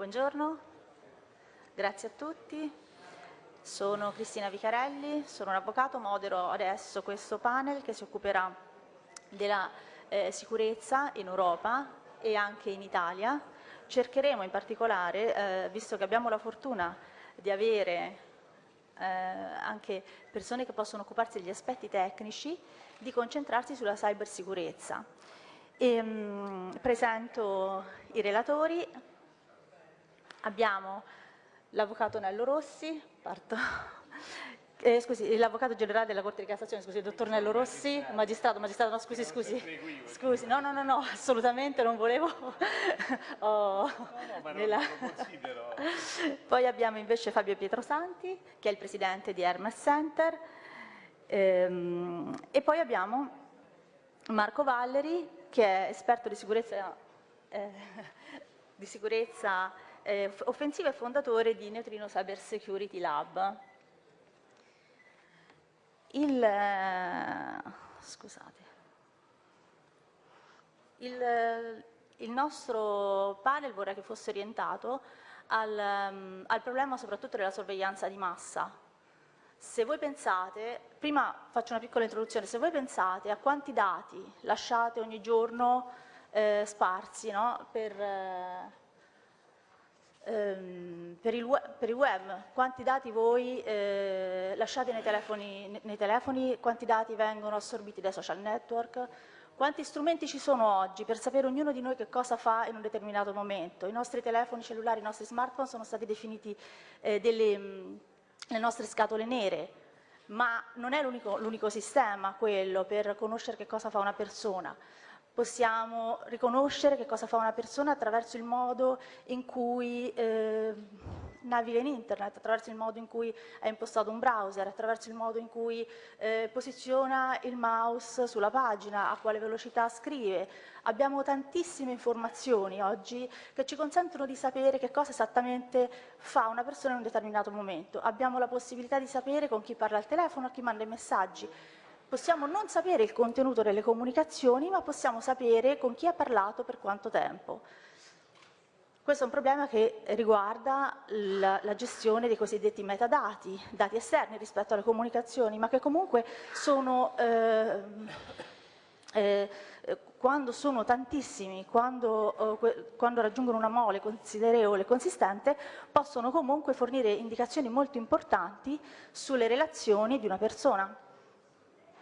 Buongiorno, grazie a tutti. Sono Cristina Vicarelli, sono un avvocato, modero adesso questo panel che si occuperà della eh, sicurezza in Europa e anche in Italia. Cercheremo in particolare, eh, visto che abbiamo la fortuna di avere eh, anche persone che possono occuparsi degli aspetti tecnici, di concentrarsi sulla cybersicurezza. E, mh, presento i relatori, Abbiamo l'avvocato Nello Rossi, eh, scusi, l'avvocato generale della Corte di Cassazione, scusi, il dottor Nello Rossi, magistrato, magistrato, no scusi, scusi, scusi, no, no, no, no, assolutamente non volevo. oh, no, no, nella... Poi abbiamo invece Fabio Pietrosanti, che è il presidente di Hermes Center, ehm, e poi abbiamo Marco Valleri, che è esperto di sicurezza, eh, di sicurezza eh, offensivo e fondatore di Neutrino Cyber Security Lab. Il, eh, scusate, il, il, nostro panel vorrei che fosse orientato al, um, al problema soprattutto della sorveglianza di massa. Se voi pensate, prima faccio una piccola introduzione, se voi pensate a quanti dati lasciate ogni giorno eh, sparsi no? per, eh, per, il web, per, il web, quanti dati voi eh, lasciate nei telefoni, nei telefoni, quanti dati vengono assorbiti dai social network, quanti strumenti ci sono oggi per sapere ognuno di noi che cosa fa in un determinato momento. I nostri telefoni cellulari, i nostri smartphone sono stati definiti eh, delle mh, le nostre scatole nere, ma non è l'unico sistema quello per conoscere che cosa fa una persona possiamo riconoscere che cosa fa una persona attraverso il modo in cui eh, naviga in internet, attraverso il modo in cui è impostato un browser, attraverso il modo in cui eh, posiziona il mouse sulla pagina, a quale velocità scrive. Abbiamo tantissime informazioni oggi che ci consentono di sapere che cosa esattamente fa una persona in un determinato momento. Abbiamo la possibilità di sapere con chi parla al telefono, a chi manda i messaggi, Possiamo non sapere il contenuto delle comunicazioni, ma possiamo sapere con chi ha parlato per quanto tempo. Questo è un problema che riguarda la, la, gestione dei cosiddetti metadati, dati esterni rispetto alle comunicazioni, ma che comunque sono, eh, eh, quando sono tantissimi, quando, eh, quando, raggiungono una mole considerevole e consistente, possono comunque fornire indicazioni molto importanti sulle relazioni di una persona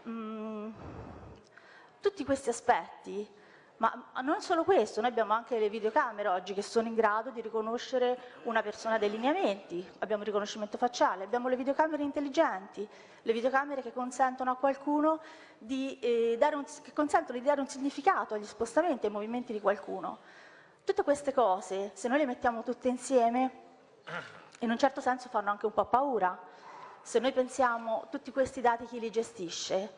mh, mm, tutti questi aspetti, ma non solo questo, noi abbiamo anche le videocamere oggi che sono in grado di riconoscere una persona dai lineamenti, abbiamo il riconoscimento facciale, abbiamo le videocamere intelligenti, le videocamere che consentono a qualcuno di, eh, dare, un, di dare un significato agli spostamenti e ai movimenti di qualcuno. Tutte queste cose, se noi le mettiamo tutte insieme, in un certo senso fanno anche un po' paura, se noi pensiamo tutti questi dati chi li gestisce,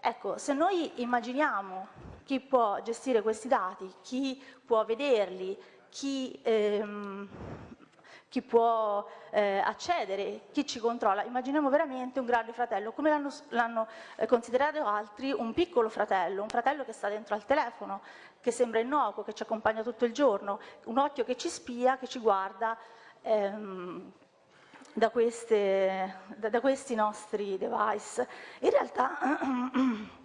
ecco, se noi immaginiamo chi può gestire questi dati, chi può vederli, chi, ehm, chi può eh, accedere, chi ci controlla, immaginiamo veramente un grande fratello, come l'hanno eh, considerato altri, un piccolo fratello, un fratello che sta dentro al telefono, che sembra innocuo, che ci accompagna tutto il giorno, un occhio che ci spia, che ci guarda, ehm, da, queste, da, da questi nostri device. In realtà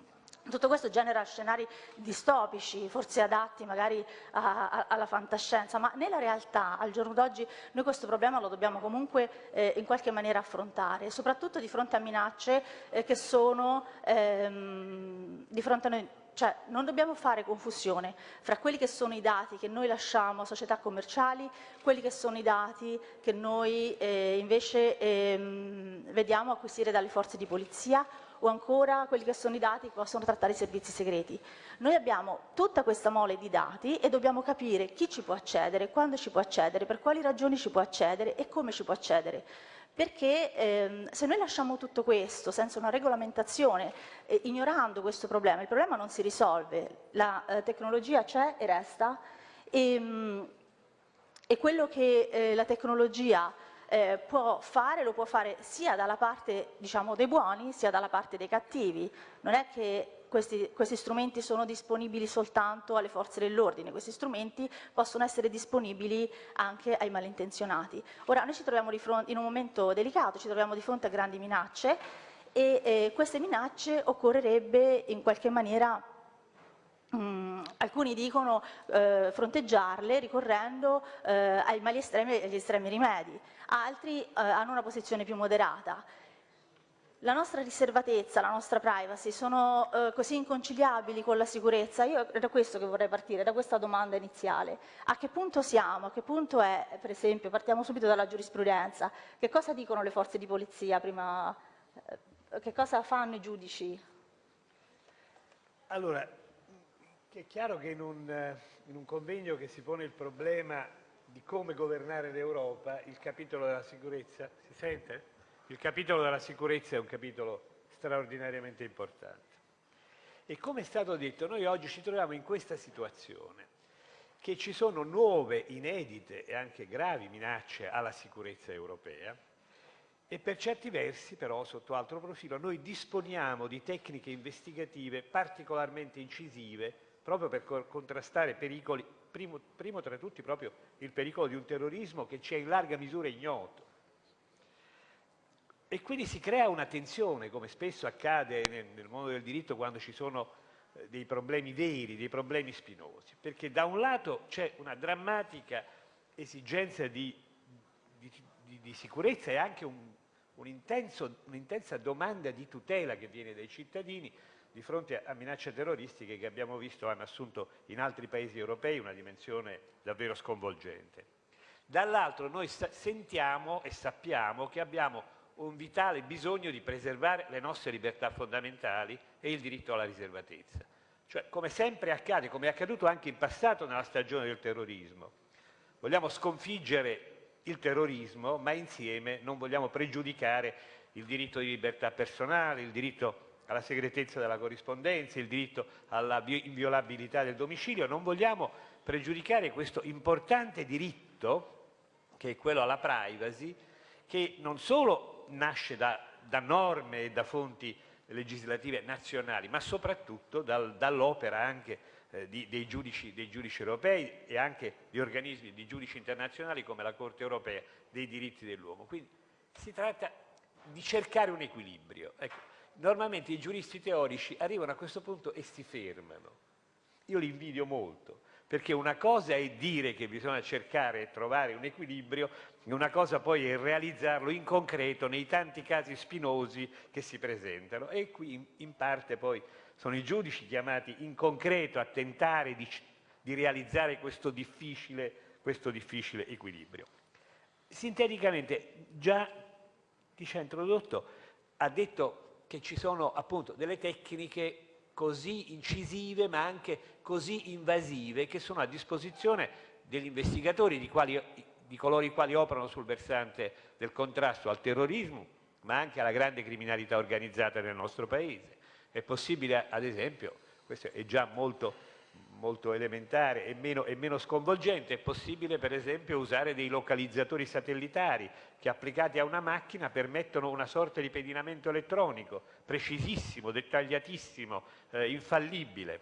tutto questo genera scenari distopici, forse adatti magari a, a, alla fantascienza, ma nella realtà, al giorno d'oggi, noi questo problema lo dobbiamo comunque eh, in qualche maniera affrontare, soprattutto di fronte a minacce eh, che sono ehm, di fronte a noi cioè non dobbiamo fare confusione fra quelli che sono i dati che noi lasciamo a società commerciali, quelli che sono i dati che noi eh, invece ehm, vediamo acquisire dalle forze di polizia o ancora quelli che sono i dati che possono trattare i servizi segreti. Noi abbiamo tutta questa mole di dati e dobbiamo capire chi ci può accedere, quando ci può accedere, per quali ragioni ci può accedere e come ci può accedere perché ehm, se noi lasciamo tutto questo senza una regolamentazione, eh, ignorando questo problema, il problema non si risolve, la eh, tecnologia c'è e resta. E, ehm, e quello che eh, la tecnologia eh, può fare, lo può fare sia dalla parte diciamo, dei buoni sia dalla parte dei cattivi, non è che questi, questi, strumenti sono disponibili soltanto alle forze dell'ordine, questi strumenti possono essere disponibili anche ai malintenzionati. Ora noi ci troviamo fronte, in un momento delicato, ci troviamo di fronte a grandi minacce e eh, queste minacce occorrerebbe in qualche maniera Mm, alcuni dicono eh, fronteggiarle ricorrendo eh, ai mali estremi e agli estremi rimedi, altri eh, hanno una posizione più moderata. La nostra riservatezza, la nostra privacy sono eh, così inconciliabili con la sicurezza? Io da questo che vorrei partire, da questa domanda iniziale. A che punto siamo? A che punto è, per esempio, partiamo subito dalla giurisprudenza, che cosa dicono le forze di polizia prima, eh, che cosa fanno i giudici? Allora, è chiaro che in un, in un convegno che si pone il problema di come governare l'Europa, il capitolo della sicurezza, si sente? Il capitolo della sicurezza è un capitolo straordinariamente importante. E come è stato detto, noi oggi ci troviamo in questa situazione, che ci sono nuove, inedite e anche gravi minacce alla sicurezza europea e per certi versi, però, sotto altro profilo, noi disponiamo di tecniche investigative particolarmente incisive proprio per contrastare pericoli, primo, primo tra tutti proprio il pericolo di un terrorismo che ci è in larga misura ignoto. E quindi si crea una tensione, come spesso accade nel, nel mondo del diritto quando ci sono eh, dei problemi veri, dei problemi spinosi, perché da un lato c'è una drammatica esigenza di, di, di, di sicurezza e anche un'intensa un domanda di tutela che viene dai cittadini di fronte a minacce terroristiche che abbiamo visto hanno assunto in altri paesi europei una dimensione davvero sconvolgente. Dall'altro noi sentiamo e sappiamo che abbiamo un vitale bisogno di preservare le nostre libertà fondamentali e il diritto alla riservatezza. Cioè, come sempre accade, come è accaduto anche in passato nella stagione del terrorismo, vogliamo sconfiggere il terrorismo, ma insieme non vogliamo pregiudicare il diritto di libertà personale, il diritto alla segretezza della corrispondenza, il diritto alla inviolabilità del domicilio, non vogliamo pregiudicare questo importante diritto, che è quello alla privacy, che non solo nasce da, da norme e da fonti legislative nazionali, ma soprattutto dal, dall'opera anche eh, di, dei, giudici, dei, giudici, europei e anche di organismi di giudici internazionali come la Corte europea dei diritti dell'uomo. Quindi si tratta di cercare un equilibrio. Ecco, normalmente i giuristi teorici arrivano a questo punto e si fermano. Io li invidio molto, perché una cosa è dire che bisogna cercare e trovare un equilibrio, una cosa poi è realizzarlo in concreto nei tanti casi spinosi che si presentano. E qui in parte poi sono i giudici chiamati in concreto a tentare di, di realizzare questo difficile, questo difficile equilibrio. Sinteticamente, già chi ci ha introdotto ha detto che ci sono appunto delle tecniche così incisive ma anche così invasive che sono a disposizione degli investigatori, di, quali, di coloro i quali operano sul versante del contrasto al terrorismo ma anche alla grande criminalità organizzata nel nostro Paese. È possibile, ad esempio, questo è già molto molto elementare e meno, e meno, sconvolgente, è possibile per esempio usare dei localizzatori satellitari che applicati a una macchina permettono una sorta di pedinamento elettronico, precisissimo, dettagliatissimo, eh, infallibile.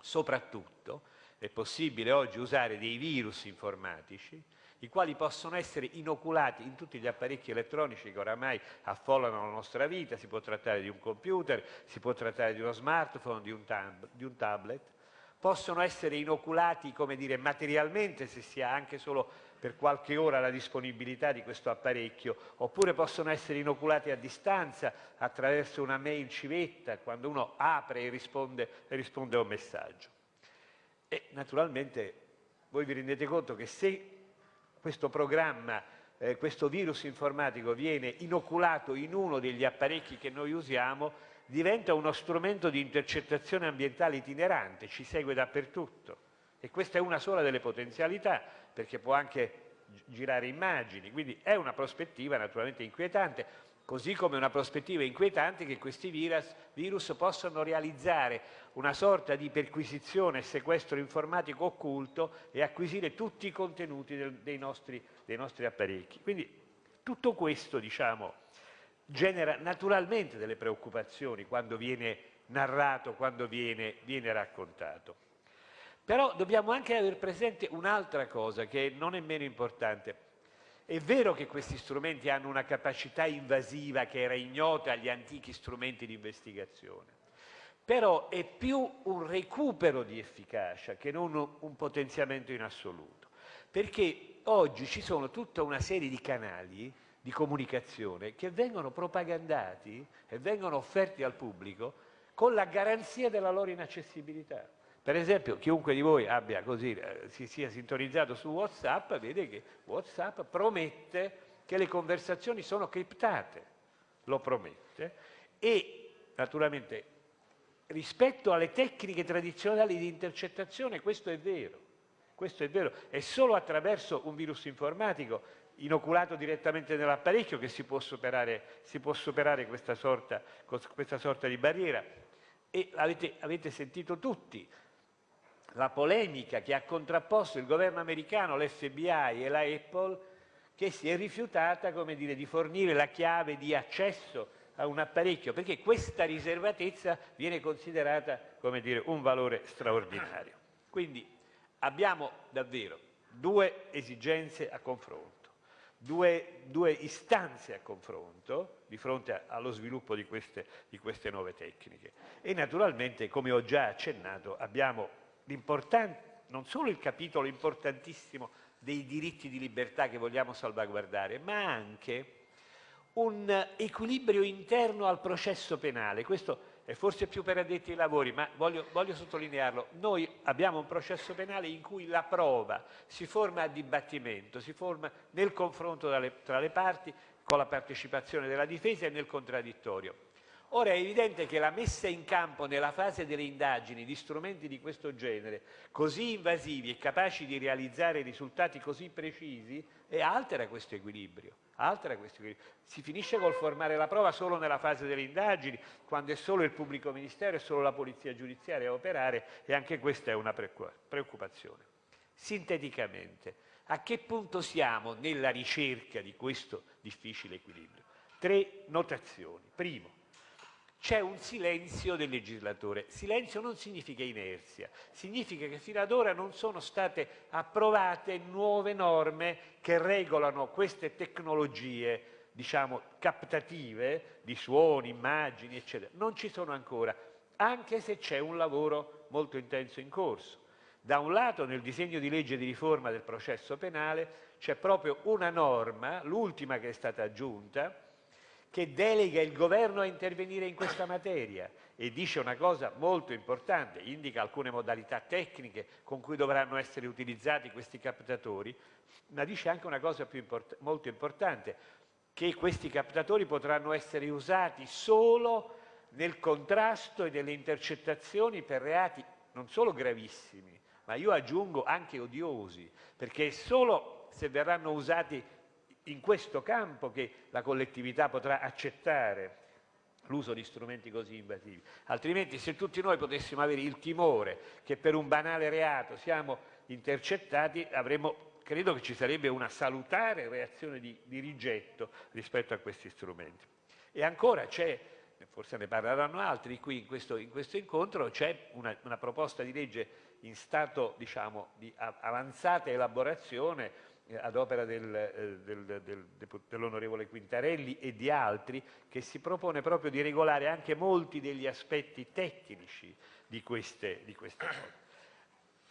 Soprattutto è possibile oggi usare dei virus informatici i quali possono essere inoculati in tutti gli apparecchi elettronici che oramai affollano la nostra vita, si può trattare di un computer, si può trattare di uno smartphone, di un, tab di un tablet, possono essere inoculati come dire, materialmente se si ha anche solo per qualche ora la disponibilità di questo apparecchio, oppure possono essere inoculati a distanza attraverso una mail civetta, quando uno apre e risponde, e risponde a un messaggio. E naturalmente voi vi rendete conto che se questo programma, eh, questo virus informatico viene inoculato in uno degli apparecchi che noi usiamo, diventa uno strumento di intercettazione ambientale itinerante, ci segue dappertutto e questa è una sola delle potenzialità perché può anche girare immagini, quindi è una prospettiva naturalmente inquietante, così come una prospettiva inquietante che questi virus, virus possono realizzare una sorta di perquisizione e sequestro informatico occulto e acquisire tutti i contenuti del, dei, nostri, dei nostri apparecchi. Quindi tutto questo, diciamo, genera naturalmente delle preoccupazioni quando viene narrato, quando viene, viene raccontato. Però dobbiamo anche avere presente un'altra cosa che non è meno importante. È vero che questi strumenti hanno una capacità invasiva che era ignota agli antichi strumenti di investigazione, però è più un recupero di efficacia che non un potenziamento in assoluto, perché oggi ci sono tutta una serie di canali di comunicazione che vengono propagandati e vengono offerti al pubblico con la garanzia della loro inaccessibilità. Per esempio, chiunque di voi abbia così, eh, si sia sintonizzato su WhatsApp, vede che WhatsApp promette che le conversazioni sono criptate, lo promette, e naturalmente rispetto alle tecniche tradizionali di intercettazione questo è vero, questo è vero, è solo attraverso un virus informatico inoculato direttamente nell'apparecchio che si può superare, si può superare questa, sorta, questa, sorta, di barriera. E avete, avete sentito tutti, la polemica che ha contrapposto il governo americano, l'FBI e la Apple, che si è rifiutata dire, di fornire la chiave di accesso a un apparecchio, perché questa riservatezza viene considerata dire, un valore straordinario. Quindi abbiamo davvero due esigenze a confronto, due, due istanze a confronto di fronte allo sviluppo di queste, di queste nuove tecniche. E naturalmente, come ho già accennato, abbiamo non solo il capitolo importantissimo dei diritti di libertà che vogliamo salvaguardare, ma anche un equilibrio interno al processo penale. Questo è forse più per addetti ai lavori, ma voglio, voglio, sottolinearlo. Noi abbiamo un processo penale in cui la prova si forma a dibattimento, si forma nel confronto tra le parti, con la partecipazione della difesa e nel contraddittorio. Ora è evidente che la messa in campo nella fase delle indagini di strumenti di questo genere, così invasivi e capaci di realizzare risultati così precisi, altera questo equilibrio. Altera questo. Si finisce col formare la prova solo nella fase delle indagini, quando è solo il pubblico ministero e solo la polizia giudiziaria a operare e anche questa è una preoccupazione. Sinteticamente, a che punto siamo nella ricerca di questo difficile equilibrio? Tre notazioni. Primo, c'è un silenzio del legislatore. Silenzio non significa inerzia, significa che fino ad ora non sono state approvate nuove norme che regolano queste tecnologie, diciamo, captative di suoni, immagini, eccetera. Non ci sono ancora, anche se c'è un lavoro molto intenso in corso. Da un lato nel disegno di legge di riforma del processo penale c'è proprio una norma, l'ultima che è stata aggiunta, che delega il governo a intervenire in questa materia. E dice una cosa molto importante, indica alcune modalità tecniche con cui dovranno essere utilizzati questi captatori, ma dice anche una cosa import molto importante, che questi captatori potranno essere usati solo nel contrasto e nelle intercettazioni per reati non solo gravissimi, ma io aggiungo anche odiosi, perché solo se verranno usati in questo campo che la collettività potrà accettare l'uso di strumenti così invasivi. Altrimenti se tutti noi potessimo avere il timore che per un banale reato siamo intercettati, avremmo, credo che ci sarebbe una salutare reazione di, di rigetto rispetto a questi strumenti. E ancora c'è, forse ne parleranno altri qui in questo, in questo incontro, c'è una, una, proposta di legge in stato diciamo, di avanzata elaborazione ad opera del, eh, del, del, dell'onorevole Quintarelli e di altri, che si propone proprio di regolare anche molti degli aspetti tecnici di queste, di queste norme.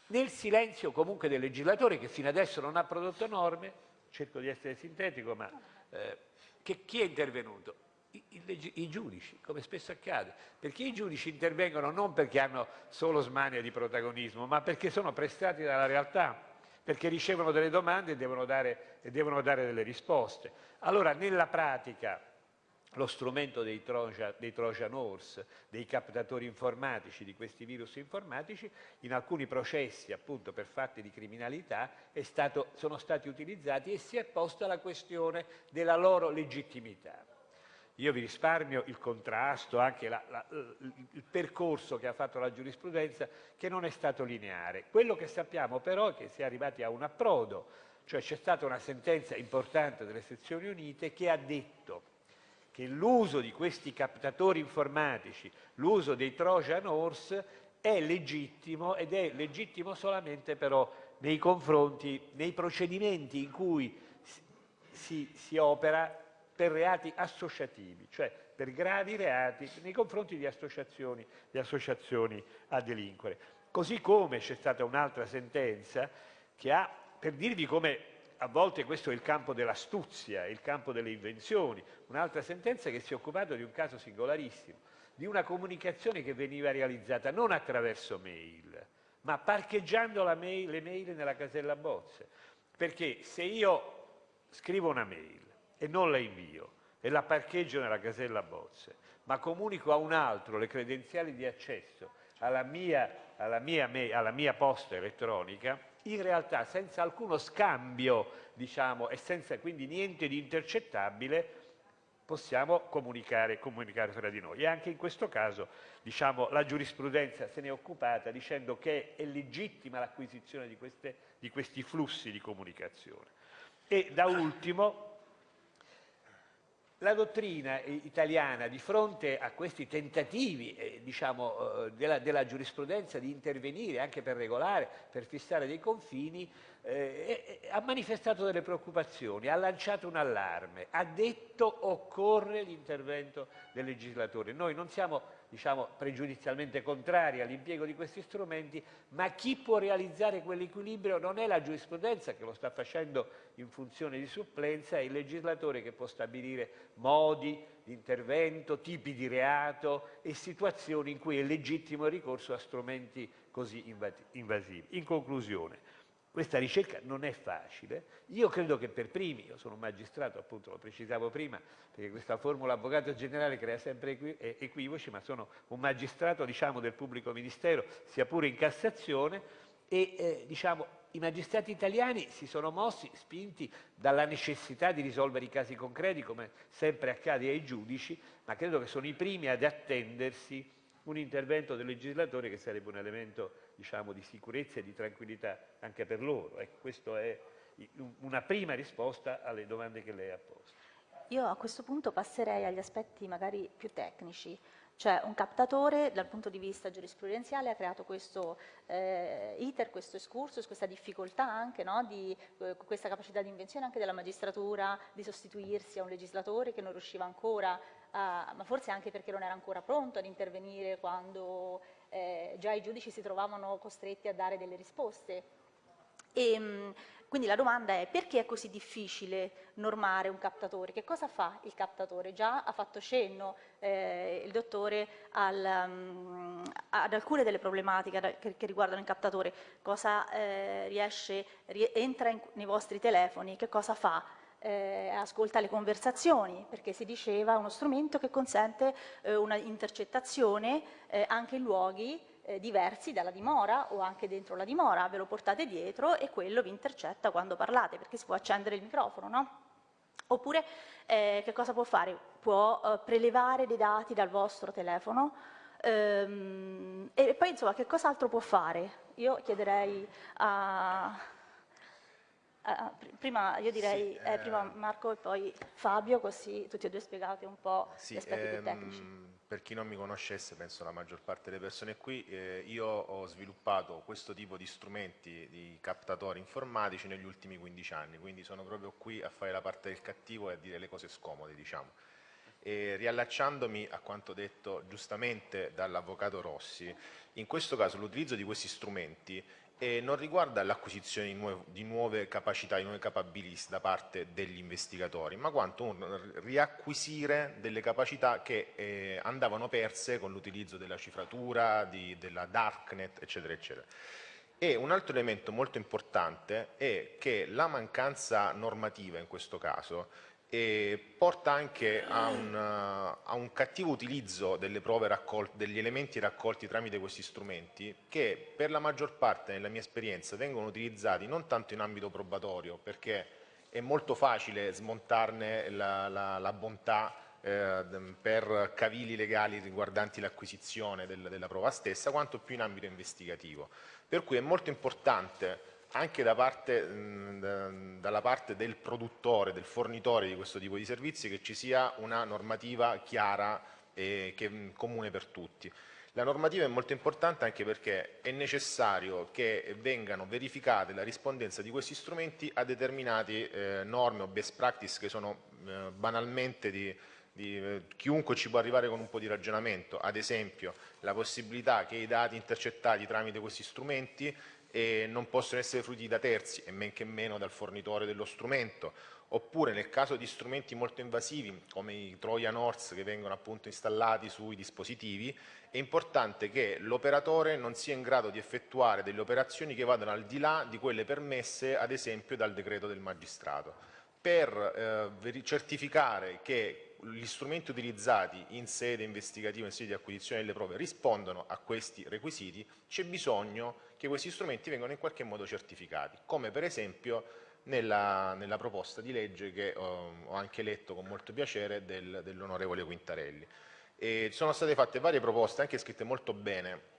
Nel silenzio comunque del legislatore che fino adesso non ha prodotto norme, cerco di essere sintetico, ma eh, che, chi è intervenuto? I, i, I, giudici, come spesso accade, perché i giudici intervengono non perché hanno solo smania di protagonismo, ma perché sono prestati dalla realtà perché ricevono delle domande e devono dare, e devono dare delle risposte. Allora, nella pratica, lo strumento dei Trojan, dei Trojan Horse, dei captatori informatici, di questi virus informatici, in alcuni processi appunto per fatti di criminalità stato, sono stati utilizzati e si è posta la questione della loro legittimità. Io vi risparmio il contrasto, anche la, la, il percorso che ha fatto la giurisprudenza, che non è stato lineare. Quello che sappiamo però è che si è arrivati a un approdo, cioè c'è stata una sentenza importante delle sezioni unite che ha detto che l'uso di questi captatori informatici, l'uso dei Trojan Horse è legittimo ed è legittimo solamente però nei confronti, nei procedimenti in cui si, si opera per reati associativi, cioè per gravi reati nei confronti di associazioni, di associazioni a delinquere. Così come c'è stata un'altra sentenza che ha, per dirvi come a volte questo è il campo dell'astuzia, il campo delle invenzioni, un'altra sentenza che si è occupata di un caso singolarissimo, di una comunicazione che veniva realizzata non attraverso mail, ma parcheggiando mail, le mail nella casella bozze. Perché se io scrivo una mail e non la invio e la parcheggio nella casella bozze, ma comunico a un altro le credenziali di accesso alla mia, alla mia, alla mia posta elettronica, in realtà senza alcuno scambio diciamo, e senza quindi niente di intercettabile possiamo comunicare, comunicare fra di noi. E anche in questo caso diciamo, la giurisprudenza se ne è occupata dicendo che è legittima l'acquisizione di, di questi flussi di comunicazione. E da ultimo, la dottrina italiana di fronte a questi tentativi eh, diciamo, eh, della, della, giurisprudenza di intervenire anche per regolare, per fissare dei confini, eh, ha manifestato delle preoccupazioni, ha lanciato un allarme, ha detto occorre l'intervento del legislatore. Noi non siamo diciamo, pregiudizialmente contrari all'impiego di questi strumenti, ma chi può realizzare quell'equilibrio non è la giurisprudenza che lo sta facendo in funzione di supplenza, è il legislatore che può stabilire modi di intervento, tipi di reato e situazioni in cui è legittimo il ricorso a strumenti così invasivi. In conclusione, questa ricerca non è facile, io credo che per primi, io sono un magistrato, appunto lo precisavo prima, perché questa formula avvocato generale crea sempre equivoci, ma sono un magistrato diciamo, del pubblico ministero, sia pure in Cassazione, e eh, diciamo, i magistrati italiani si sono mossi, spinti dalla necessità di risolvere i casi concreti, come sempre accade ai giudici, ma credo che sono i primi ad attendersi un intervento del legislatore che sarebbe un elemento diciamo, di sicurezza e di tranquillità anche per loro. Ecco, questa è una prima risposta alle domande che lei ha posto. Io a questo punto passerei agli aspetti magari più tecnici, cioè un captatore dal punto di vista giurisprudenziale ha creato questo eh, iter, questo excursus, questa difficoltà anche, no, di, eh, questa capacità di invenzione anche della magistratura di sostituirsi a un legislatore che non riusciva ancora, a, ma forse anche perché non era ancora pronto ad intervenire quando eh, già i giudici si trovavano costretti a dare delle risposte. E, ehm, quindi la domanda è perché è così difficile normare un captatore? Che cosa fa il captatore? Già ha fatto cenno eh, il dottore al, um, ad alcune delle problematiche che, che, riguardano il captatore. Cosa eh, riesce, entra in, nei vostri telefoni, che cosa fa? Eh, ascolta le conversazioni, perché si diceva uno strumento che consente eh, una intercettazione eh, anche in luoghi eh, diversi dalla dimora o anche dentro la dimora, ve lo portate dietro e quello vi intercetta quando parlate, perché si può accendere il microfono, no? Oppure eh, che cosa può fare? Può eh, prelevare dei dati dal vostro telefono ehm, e poi insomma che cos'altro può fare? Io chiederei a, Uh, prima io direi sì, eh, prima Marco e poi Fabio, così tutti e due spiegate un po' sì, gli aspetti ehm, più tecnici per chi non mi conoscesse, penso la maggior parte delle persone qui, eh, io ho sviluppato questo tipo di strumenti di captatori informatici negli ultimi 15 anni, quindi sono proprio qui a fare la parte del cattivo e a dire le cose scomode, diciamo. E riallacciandomi a quanto detto giustamente dall'avvocato Rossi, in questo caso l'utilizzo di questi strumenti e non riguarda l'acquisizione di, nuove, di nuove capacità, di nuove capabilities da parte degli investigatori, ma quanto un riacquisire delle capacità che eh, andavano perse con l'utilizzo della cifratura, di, della darknet, eccetera, eccetera. E un altro elemento molto importante è che la mancanza normativa in questo caso e porta anche a un, a un, cattivo utilizzo degli elementi raccolti tramite questi strumenti che per la maggior parte, nella mia esperienza, vengono utilizzati non tanto in ambito probatorio perché è molto facile smontarne la, la, la bontà eh, per cavili legali riguardanti l'acquisizione del, della prova stessa, quanto più in ambito investigativo. Per cui è molto importante anche da parte, mh, dalla parte del produttore, del fornitore di questo tipo di servizi, che ci sia una normativa chiara e che, comune per tutti. La normativa è molto importante anche perché è necessario che vengano verificate la rispondenza di questi strumenti a determinate eh, norme o best practice che sono eh, banalmente di, di eh, chiunque ci può arrivare con un po' di ragionamento, ad esempio la possibilità che i dati intercettati tramite questi strumenti eh, non possono essere fruiti da terzi e men che meno dal fornitore dello strumento, oppure nel caso di strumenti molto invasivi come i Trojan Horse che vengono appunto installati sui dispositivi, è importante che l'operatore non sia in grado di effettuare delle operazioni che vadano al di là di quelle permesse ad esempio dal decreto del magistrato. Per eh, certificare che gli strumenti utilizzati in sede investigativa, in sede di acquisizione delle prove, rispondono a questi requisiti, c'è bisogno che questi strumenti vengano in qualche modo certificati, come per esempio nella, nella proposta di legge che ho, ho, anche letto con molto piacere del, dell'onorevole Quintarelli. E sono state fatte varie proposte, anche scritte molto bene,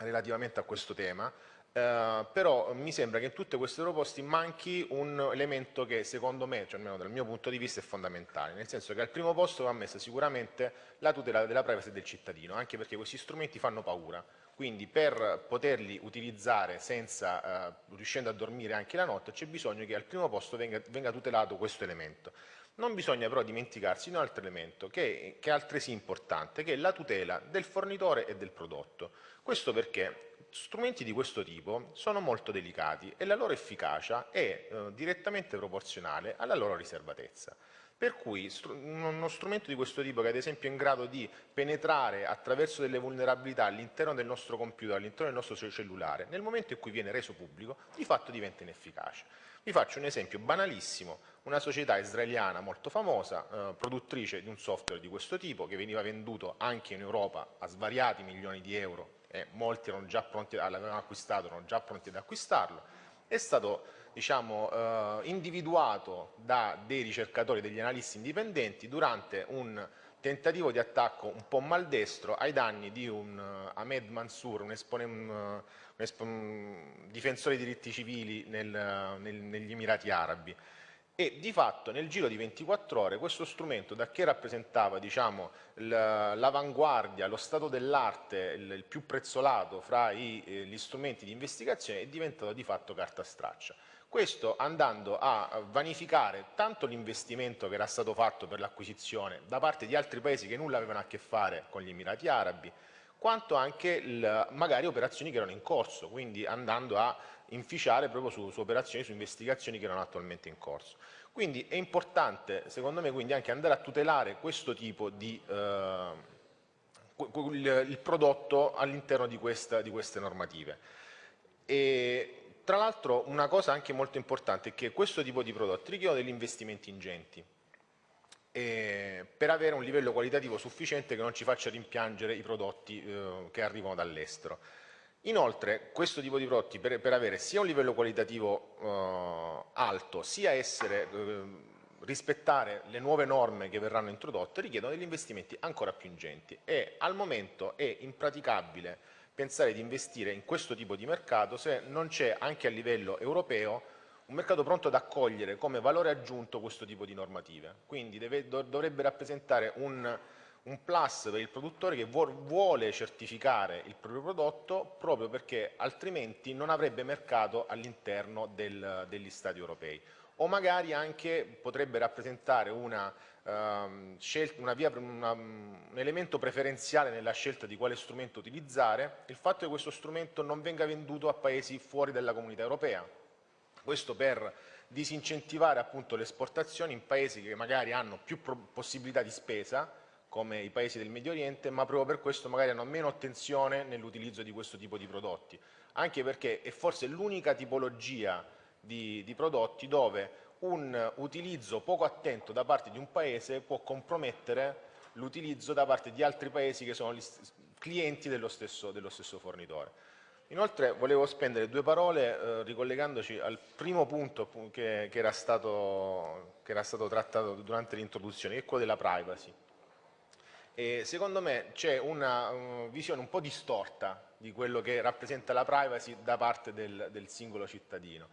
relativamente a questo tema, Uh, però mi sembra che in tutte queste proposte manchi un elemento che secondo me, cioè almeno dal mio punto di vista, è fondamentale, nel senso che al primo posto va messa sicuramente la tutela della privacy del cittadino, anche perché questi strumenti fanno paura, quindi per poterli utilizzare senza, uh, riuscendo a dormire anche la notte, c'è bisogno che al primo posto venga, venga, tutelato questo elemento. Non bisogna però dimenticarsi di un altro elemento che, che è altresì importante, che è la tutela del fornitore e del prodotto. Questo perché strumenti di questo tipo sono molto delicati e la loro efficacia è eh, direttamente proporzionale alla loro riservatezza. Per cui uno strumento di questo tipo che ad esempio è in grado di penetrare attraverso delle vulnerabilità all'interno del nostro computer, all'interno del nostro cellulare, nel momento in cui viene reso pubblico, di fatto diventa inefficace. Vi faccio un esempio banalissimo, una società israeliana molto famosa, eh, produttrice di un software di questo tipo, che veniva venduto anche in Europa a svariati milioni di euro e molti pronti, l'avevano acquistato, erano già pronti ad acquistarlo, è stato diciamo, eh, individuato da dei ricercatori, degli analisti indipendenti durante un tentativo di attacco un po' maldestro ai danni di un uh, Ahmed Mansour, un, un, un, un difensore dei diritti civili nel, nel, negli Emirati Arabi e di fatto nel giro di 24 ore questo strumento da che rappresentava diciamo, l'avanguardia, lo stato dell'arte, il, più prezzolato fra i, eh, gli strumenti di investigazione è diventato di fatto carta straccia. Questo andando a vanificare tanto l'investimento che era stato fatto per l'acquisizione da parte di altri paesi che nulla avevano a che fare con gli Emirati Arabi, quanto anche il, magari operazioni che erano in corso, quindi andando a inficiare proprio su, su, operazioni, su investigazioni che erano attualmente in corso. Quindi è importante, secondo me, quindi anche andare a tutelare questo tipo di eh, il, prodotto all'interno di, di, queste normative. E, tra l'altro una cosa anche molto importante è che questo tipo di prodotti richiedono degli investimenti ingenti per avere un livello qualitativo sufficiente che non ci faccia rimpiangere i prodotti eh, che arrivano dall'estero. Inoltre questo tipo di prodotti per, per avere sia un livello qualitativo eh, alto sia essere, eh, rispettare le nuove norme che verranno introdotte richiedono degli investimenti ancora più ingenti e al momento è impraticabile pensare di investire in questo tipo di mercato se non c'è anche a livello europeo un mercato pronto ad accogliere come valore aggiunto questo tipo di normative. Quindi deve, dovrebbe rappresentare un un plus per il produttore che vuole certificare il proprio prodotto proprio perché altrimenti non avrebbe mercato all'interno degli Stati europei o magari anche potrebbe rappresentare una, um, scelta, una via, una, un elemento preferenziale nella scelta di quale strumento utilizzare il fatto che questo strumento non venga venduto a paesi fuori dalla comunità europea. Questo per disincentivare appunto le esportazioni in paesi che magari hanno più possibilità di spesa come i paesi del Medio Oriente, ma proprio per questo magari hanno meno attenzione nell'utilizzo di questo tipo di prodotti, anche perché è forse l'unica tipologia di, di prodotti dove un utilizzo poco attento da parte di un paese può compromettere l'utilizzo da parte di altri paesi che sono clienti dello stesso, dello stesso fornitore. Inoltre volevo spendere due parole eh, ricollegandoci al primo punto che, che, era stato, che, era stato, trattato durante l'introduzione, che è quello della privacy. E secondo me c'è una uh, visione un po' distorta di quello che rappresenta la privacy da parte del, del singolo cittadino.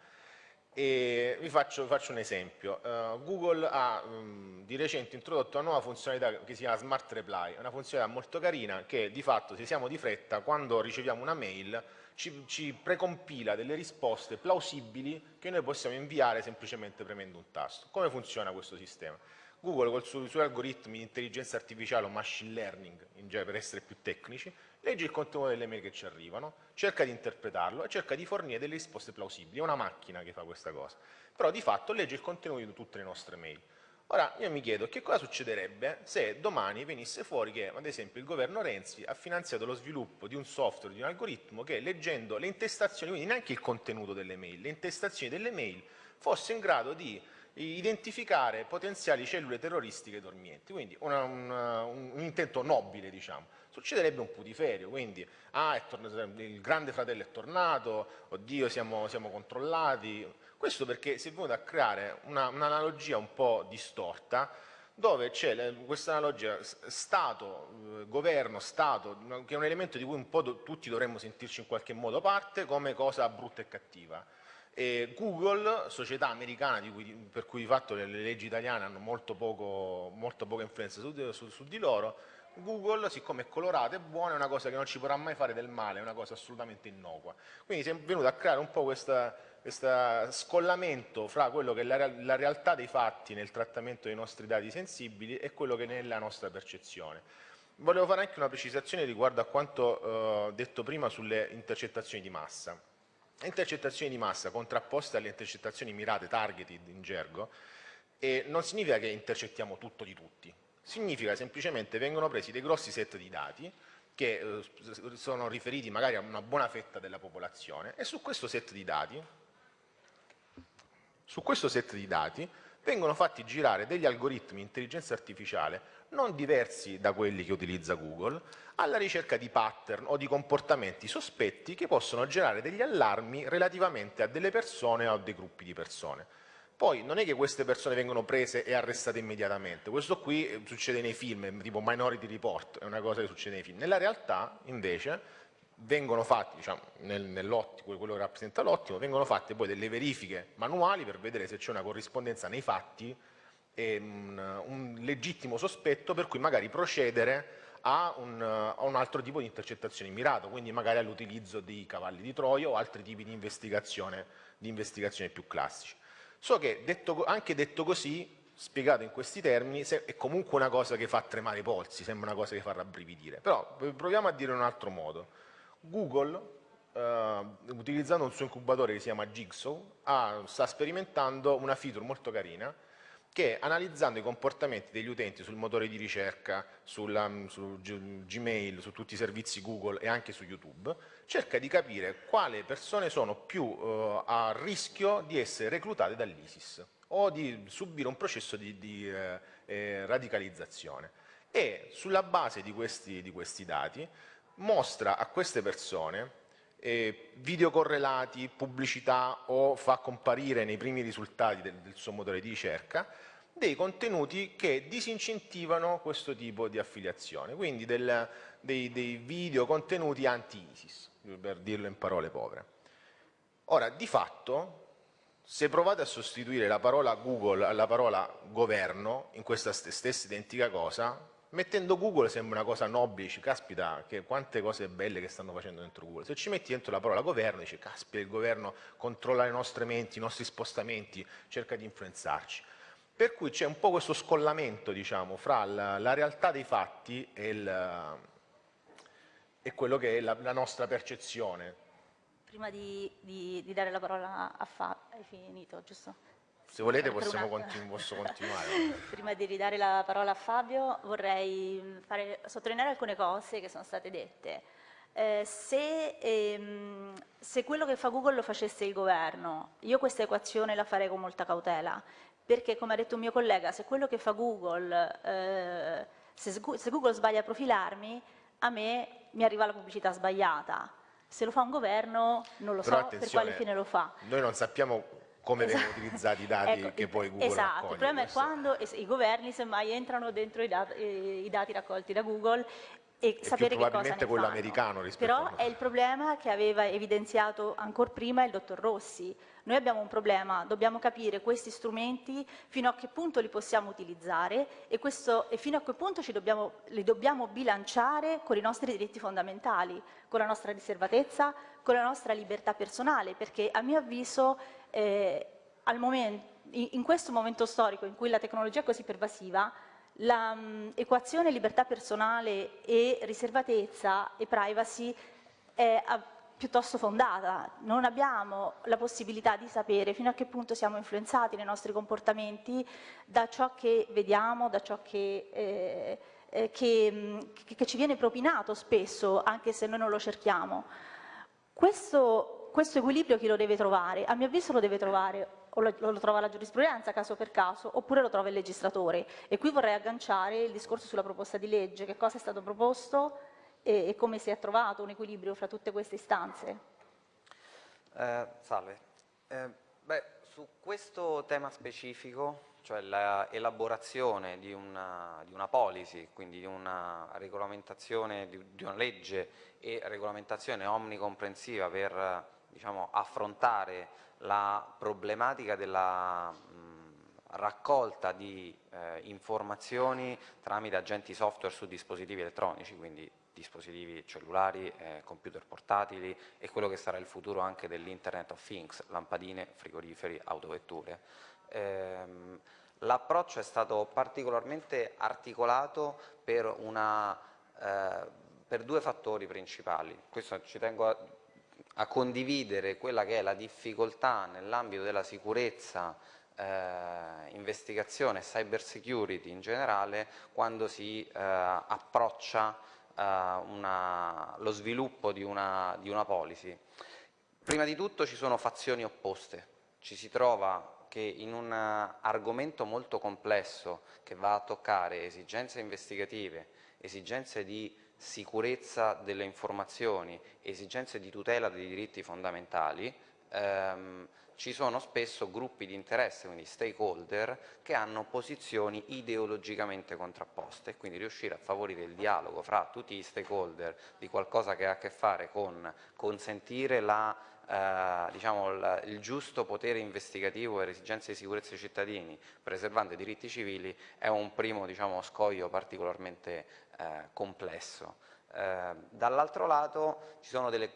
E vi faccio, faccio un esempio. Uh, Google ha um, di recente introdotto una nuova funzionalità che si chiama Smart Reply, una funzionalità molto carina che di fatto se siamo di fretta quando riceviamo una mail ci, ci precompila delle risposte plausibili che noi possiamo inviare semplicemente premendo un tasto. Come funziona questo sistema? Google con i suoi algoritmi di intelligenza artificiale o machine learning, in genere per essere più tecnici, legge il contenuto delle mail che ci arrivano, cerca di interpretarlo e cerca di fornire delle risposte plausibili. È una macchina che fa questa cosa. Però di fatto legge il contenuto di tutte le nostre mail. Ora io mi chiedo che cosa succederebbe se domani venisse fuori che ad esempio il governo Renzi ha finanziato lo sviluppo di un software, di un algoritmo che leggendo le intestazioni, quindi neanche il contenuto delle mail, le intestazioni delle mail fosse in grado di identificare potenziali cellule terroristiche dormienti, quindi una, un, un, intento nobile diciamo. Succederebbe un putiferio, quindi ah, il grande fratello è tornato, oddio siamo, siamo controllati, questo perché si è venuto a creare un'analogia un, un po' distorta dove c'è questa analogia Stato, eh, governo, Stato, che è un elemento di cui un po' tutti dovremmo sentirci in qualche modo parte come cosa brutta e cattiva. E Google, società americana cui, per cui di fatto le, le, leggi italiane hanno molto, poco, molto poca influenza su, su, su, di loro, Google, siccome è colorata e buona, è una cosa che non ci potrà mai fare del male, è una cosa assolutamente innocua. Quindi si è venuto a creare un po' questo scollamento fra quello che è la, la, realtà dei fatti nel trattamento dei nostri dati sensibili e quello che è la nostra percezione. Volevo fare anche una precisazione riguardo a quanto eh, detto prima sulle intercettazioni di massa intercettazioni di massa contrapposte alle intercettazioni mirate, targeted in gergo, non significa che intercettiamo tutto di tutti, significa semplicemente vengono presi dei grossi set di dati che eh, sono riferiti magari a una buona fetta della popolazione e su questo set di dati, su questo set di dati vengono fatti girare degli algoritmi di intelligenza artificiale non diversi da quelli che utilizza Google, alla ricerca di pattern o di comportamenti sospetti che possono generare degli allarmi relativamente a delle persone o a dei gruppi di persone. Poi non è che queste persone vengono prese e arrestate immediatamente, questo qui eh, succede nei film, tipo Minority Report, è una cosa che succede nei film. Nella realtà, invece, vengono fatti, diciamo, nel, quello che rappresenta l'ottimo, vengono fatte poi delle verifiche manuali per vedere se c'è una corrispondenza nei fatti e un, un legittimo sospetto per cui magari procedere a un, a un, altro tipo di intercettazione mirato, quindi magari all'utilizzo di cavalli di Troia o altri tipi di investigazione, di investigazione più classici. So che detto, anche detto così, spiegato in questi termini, è comunque una cosa che fa tremare i polsi, sembra una cosa che fa rabbrividire, però proviamo a dire in un altro modo. Google, eh, utilizzando un suo incubatore che si chiama Jigsaw, ha, sta sperimentando una feature molto carina che analizzando i comportamenti degli utenti sul motore di ricerca, sulla, su Gmail, su tutti i servizi Google e anche su YouTube, cerca di capire quali persone sono più uh, a rischio di essere reclutate dall'ISIS o di subire un processo di, di eh, eh, radicalizzazione. E sulla base di questi, di questi dati mostra a queste persone eh, video correlati, pubblicità o fa comparire nei primi risultati del, del suo motore di ricerca dei contenuti che disincentivano questo tipo di affiliazione, quindi del, dei, dei video contenuti anti-ISIS, per dirlo in parole povere. Ora, di fatto, se provate a sostituire la parola Google alla parola governo in questa stessa identica cosa, mettendo Google sembra una cosa nobile, dici caspita che quante cose belle che stanno facendo dentro Google, se ci metti dentro la parola governo dici caspita il governo controlla le nostre menti, i nostri spostamenti, cerca di influenzarci. Per cui c'è un po' questo scollamento diciamo, fra la, la realtà dei fatti e, il, e, quello che è la, la nostra percezione. Prima di, di, di, dare la parola a Fabio, hai finito giusto? Se volete possiamo continu posso continuare. Prima di ridare la parola a Fabio vorrei fare, sottolineare alcune cose che sono state dette. Eh, se, ehm, se, quello che fa Google lo facesse il governo, io questa equazione la farei con molta cautela, perché come ha detto un mio collega, se quello che fa Google, eh, se, se Google sbaglia a profilarmi, a me mi arriva la pubblicità sbagliata. Se lo fa un governo non lo Però so per quale fine lo fa. Noi non sappiamo come esatto. vengono utilizzati i dati ecco, che poi Google esatto, accoglie. il problema questo. è quando i governi semmai entrano dentro i dati, i dati raccolti da Google e è sapere più che cosa ne quello americano rispetto Però è il problema che aveva evidenziato ancora prima il dottor Rossi. Noi abbiamo un problema, dobbiamo capire questi strumenti fino a che punto li possiamo utilizzare e, questo, e fino a che punto dobbiamo, li dobbiamo bilanciare con i nostri diritti fondamentali, con la nostra riservatezza, con la nostra libertà personale, perché a mio avviso eh, momento, in questo momento storico in cui la tecnologia è così pervasiva, l'equazione mm, libertà personale e riservatezza e privacy è piuttosto fondata, non abbiamo la possibilità di sapere fino a che punto siamo influenzati nei nostri comportamenti da ciò che vediamo, da ciò che, eh, eh che, mm, che ci viene propinato spesso, anche se noi non lo cerchiamo. Questo, questo equilibrio chi lo deve trovare? A mio avviso lo deve trovare o lo, trova la giurisprudenza caso per caso, oppure lo trova il legislatore. E qui vorrei agganciare il discorso sulla proposta di legge, che cosa è stato proposto e, e come si è trovato un equilibrio fra tutte queste istanze. Eh, salve. Eh, beh, su questo tema specifico, cioè l'elaborazione di di una policy, quindi di una regolamentazione, di, di una legge e regolamentazione omnicomprensiva per diciamo, affrontare la problematica della raccolta di eh, informazioni tramite agenti software su dispositivi elettronici, quindi dispositivi cellulari, eh, computer portatili e quello che sarà il futuro anche dell'Internet of Things, lampadine, frigoriferi, autovetture. Ehm, L'approccio è stato particolarmente articolato per, una, eh, per due fattori principali, questo ci tengo a a condividere quella che è la difficoltà nell'ambito della sicurezza, eh, investigazione e cyber security in generale quando si eh, approccia eh, una, lo sviluppo di una, di una policy. Prima di tutto ci sono fazioni opposte, ci si trova che in un argomento molto complesso che va a toccare esigenze investigative, esigenze di sicurezza delle informazioni, esigenze di tutela dei diritti fondamentali, ehm, ci sono spesso gruppi di interesse, quindi stakeholder, che hanno posizioni ideologicamente contrapposte, quindi riuscire a favorire il dialogo fra tutti gli stakeholder di qualcosa che ha a che fare con consentire la, eh, diciamo, il, il, giusto potere investigativo le esigenze di sicurezza dei cittadini, preservando i diritti civili, è un primo diciamo, scoglio particolarmente eh, complesso. Eh, dall'altro lato ci sono delle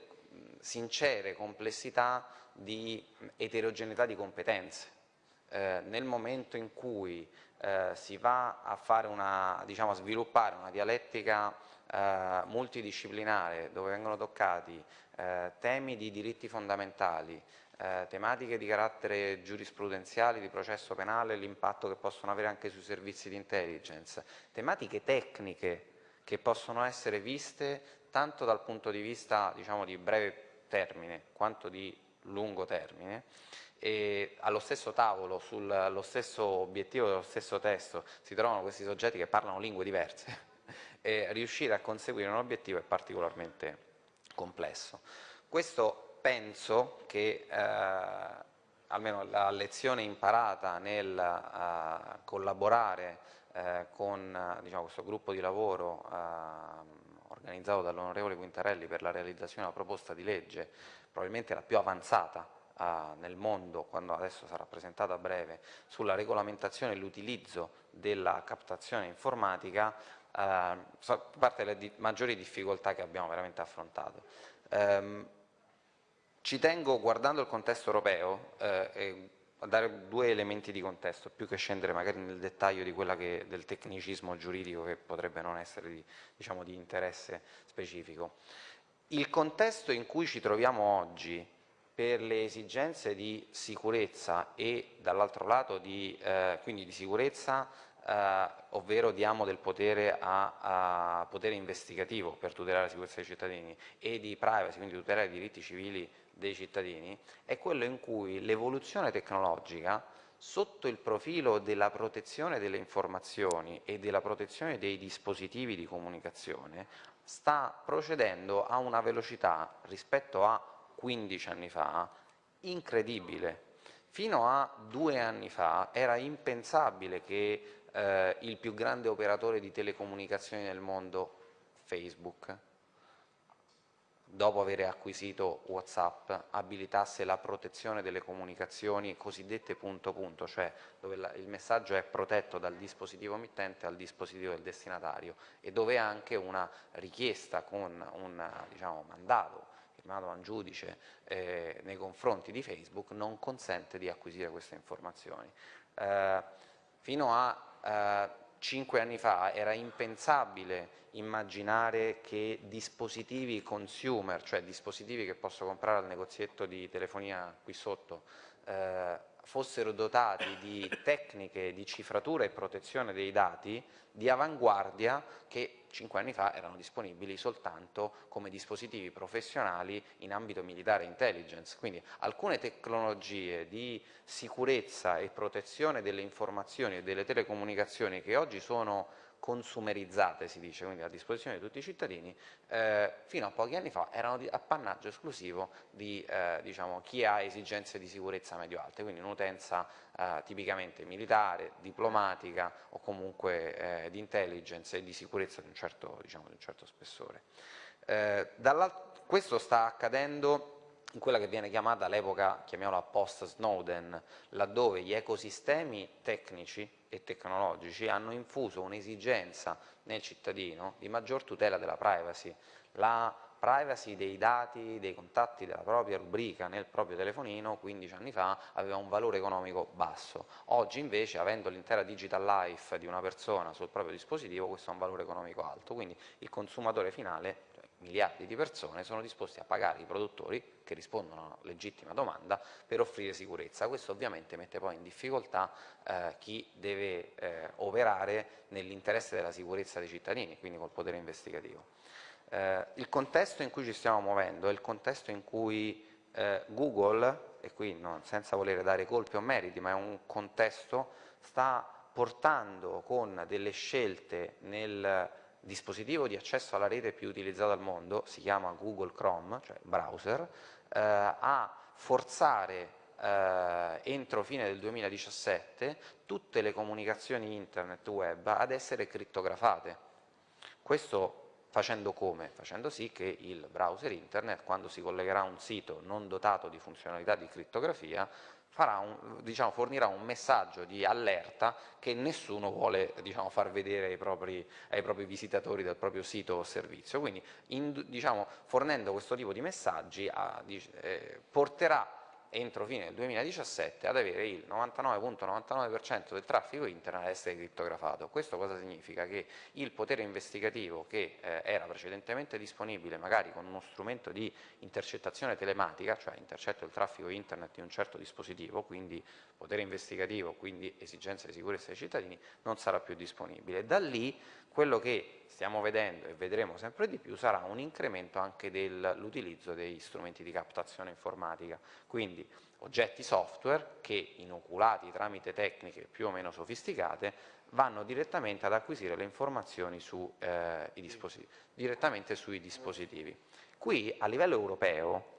sincere complessità di eterogeneità di competenze. Eh, nel momento in cui eh, si va a, una, diciamo, a, sviluppare una dialettica eh, multidisciplinare dove vengono toccati eh, temi di diritti fondamentali, eh, tematiche di carattere giurisprudenziale, di processo penale, l'impatto che possono avere anche sui servizi di intelligence, tematiche tecniche che possono essere viste tanto dal punto di vista diciamo, di breve termine quanto di lungo termine e allo stesso tavolo, sullo stesso obiettivo dello stesso testo si trovano questi soggetti che parlano lingue diverse e riuscire a conseguire un obiettivo è particolarmente complesso. Questo penso che eh, almeno la lezione imparata nel uh, collaborare uh, con diciamo, questo gruppo di lavoro uh, organizzato dall'onorevole Quintarelli per la realizzazione una proposta di legge, probabilmente la più avanzata nel mondo, quando adesso sarà presentata a breve, sulla regolamentazione e l'utilizzo della captazione informatica, fa parte delle di maggiori difficoltà che abbiamo veramente affrontato. Um, ci tengo, guardando il contesto europeo, eh, a dare due elementi di contesto, più che scendere magari nel dettaglio di che, del tecnicismo giuridico che potrebbe non essere di, diciamo, di interesse specifico. Il contesto in cui ci troviamo oggi per le esigenze di sicurezza e dall'altro lato di, eh, quindi di sicurezza eh, ovvero diamo del potere a, a, potere investigativo per tutelare la sicurezza dei cittadini e di privacy, quindi tutelare i diritti civili dei cittadini, è quello in cui l'evoluzione tecnologica sotto il profilo della protezione delle informazioni e della protezione dei dispositivi di comunicazione sta procedendo a una velocità rispetto a 15 anni fa incredibile. Fino a due anni fa era impensabile che eh, il più grande operatore di telecomunicazioni nel mondo, Facebook, dopo aver acquisito Whatsapp, abilitasse la protezione delle comunicazioni cosiddette punto punto, cioè dove il messaggio è protetto dal dispositivo emittente al dispositivo del destinatario e dove anche una richiesta con un diciamo, mandato firmato da un giudice eh, nei confronti di Facebook non consente di acquisire queste informazioni. Eh, fino a eh, cinque anni fa era impensabile immaginare che dispositivi consumer, cioè dispositivi che posso comprare al negozietto di telefonia qui sotto, eh, fossero dotati di tecniche di cifratura e protezione dei dati di avanguardia che cinque anni fa erano disponibili soltanto come dispositivi professionali in ambito militare e intelligence. Quindi alcune tecnologie di sicurezza e protezione delle informazioni e delle telecomunicazioni che oggi sono consumerizzate, si dice, quindi a disposizione di tutti i cittadini, eh, fino a pochi anni fa erano di appannaggio esclusivo di eh, diciamo, chi ha esigenze di sicurezza medio-alte, quindi un'utenza eh, tipicamente militare, diplomatica o comunque eh, di intelligence e di sicurezza di un certo, diciamo, di un certo spessore. Eh, questo sta accadendo in quella che viene chiamata all'epoca, chiamiamola post-Snowden, laddove gli ecosistemi tecnici e tecnologici hanno infuso un'esigenza nel cittadino di maggior tutela della privacy. La privacy dei dati, dei contatti della propria rubrica nel proprio telefonino 15 anni fa aveva un valore economico basso, oggi invece avendo l'intera digital life di una persona sul proprio dispositivo questo ha un valore economico alto, quindi il consumatore finale miliardi di persone sono disposti a pagare i produttori che rispondono a una legittima domanda per offrire sicurezza. Questo ovviamente mette poi in difficoltà eh, chi deve eh, operare nell'interesse della sicurezza dei cittadini, quindi col potere investigativo. Eh, il contesto in cui ci stiamo muovendo è il contesto in cui eh, Google, e qui no, senza voler dare colpi o meriti, ma è un contesto, sta portando con delle scelte nel dispositivo di accesso alla rete più utilizzato al mondo, si chiama Google Chrome, cioè browser, eh, a forzare eh, entro fine del 2017 tutte le comunicazioni internet web ad essere crittografate. Questo facendo come? Facendo sì che il browser internet, quando si collegherà a un sito non dotato di funzionalità di crittografia, un, diciamo, fornirà un messaggio di allerta che nessuno vuole diciamo, far vedere ai propri, ai propri, visitatori del proprio sito o servizio. Quindi in, diciamo, fornendo questo tipo di messaggi a, eh, porterà entro fine del 2017 ad avere il 99.99% del traffico internet ad essere crittografato. Questo cosa significa? Che il potere investigativo che eh, era precedentemente disponibile magari con uno strumento di intercettazione telematica, cioè intercetto il traffico internet di un certo dispositivo, quindi potere investigativo, quindi esigenza di sicurezza dei cittadini, non sarà più disponibile. Da lì quello che stiamo vedendo e vedremo sempre di più sarà un incremento anche dell'utilizzo degli strumenti di captazione informatica, quindi oggetti software che inoculati tramite tecniche più o meno sofisticate vanno direttamente ad acquisire le informazioni su, eh, direttamente sui dispositivi. Qui a livello europeo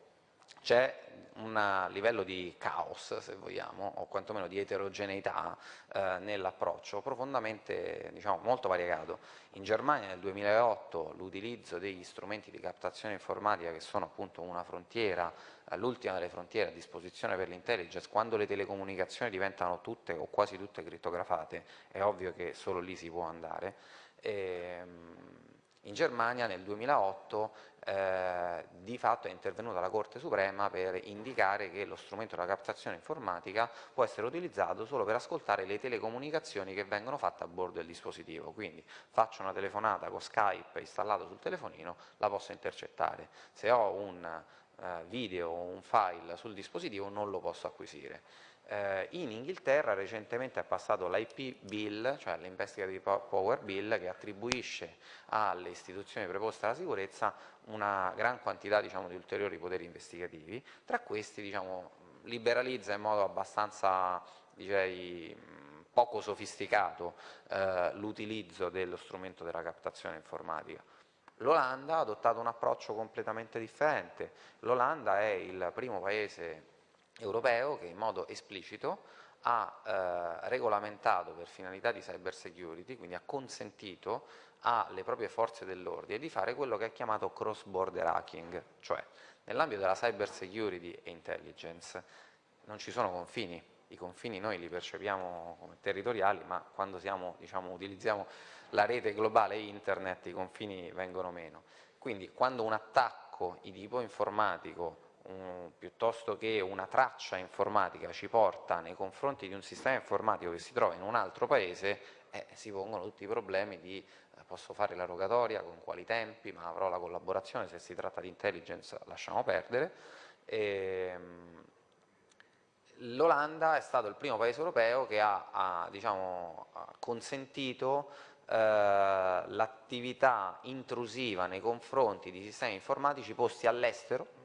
c'è un livello di caos, se vogliamo, o quantomeno di eterogeneità eh, nell'approccio profondamente, diciamo, molto variegato. In Germania nel 2008 l'utilizzo degli strumenti di captazione informatica che sono appunto una frontiera, eh, l'ultima delle frontiere a disposizione per l'intelligence, quando le telecomunicazioni diventano tutte o quasi tutte crittografate, è ovvio che solo lì si può andare. E, ehm, in Germania nel 2008 eh, di fatto è intervenuta la Corte Suprema per indicare che lo strumento della captazione informatica può essere utilizzato solo per ascoltare le telecomunicazioni che vengono fatte a bordo del dispositivo, quindi faccio una telefonata con Skype installato sul telefonino, la posso intercettare, se ho un eh, video o un file sul dispositivo non lo posso acquisire. Eh, in Inghilterra recentemente è passato l'IP Bill, cioè l'Investigative Power Bill, che attribuisce alle istituzioni preposte alla sicurezza una gran quantità diciamo, di ulteriori poteri investigativi, tra questi diciamo, liberalizza in modo abbastanza direi, poco sofisticato eh, l'utilizzo dello strumento della captazione informatica. L'Olanda ha adottato un approccio completamente differente, l'Olanda è il primo paese europeo che in modo esplicito ha eh, regolamentato per finalità di cyber security, quindi ha consentito alle proprie forze dell'ordine di fare quello che è chiamato cross border hacking, cioè nell'ambito della cyber security e intelligence non ci sono confini, i confini noi li percepiamo come territoriali, ma quando siamo, diciamo, utilizziamo la rete globale internet i confini vengono meno. Quindi quando un attacco di tipo informatico um, piuttosto che una traccia informatica ci porta nei confronti di un sistema informatico che si trova in un altro paese, eh, si pongono tutti i problemi di eh, posso fare la rogatoria, con quali tempi, ma avrò la collaborazione, se si tratta di intelligence lasciamo perdere. Ehm, L'Olanda è stato il primo paese europeo che ha, ha, diciamo, ha consentito eh, l'attività intrusiva nei confronti di sistemi informatici posti all'estero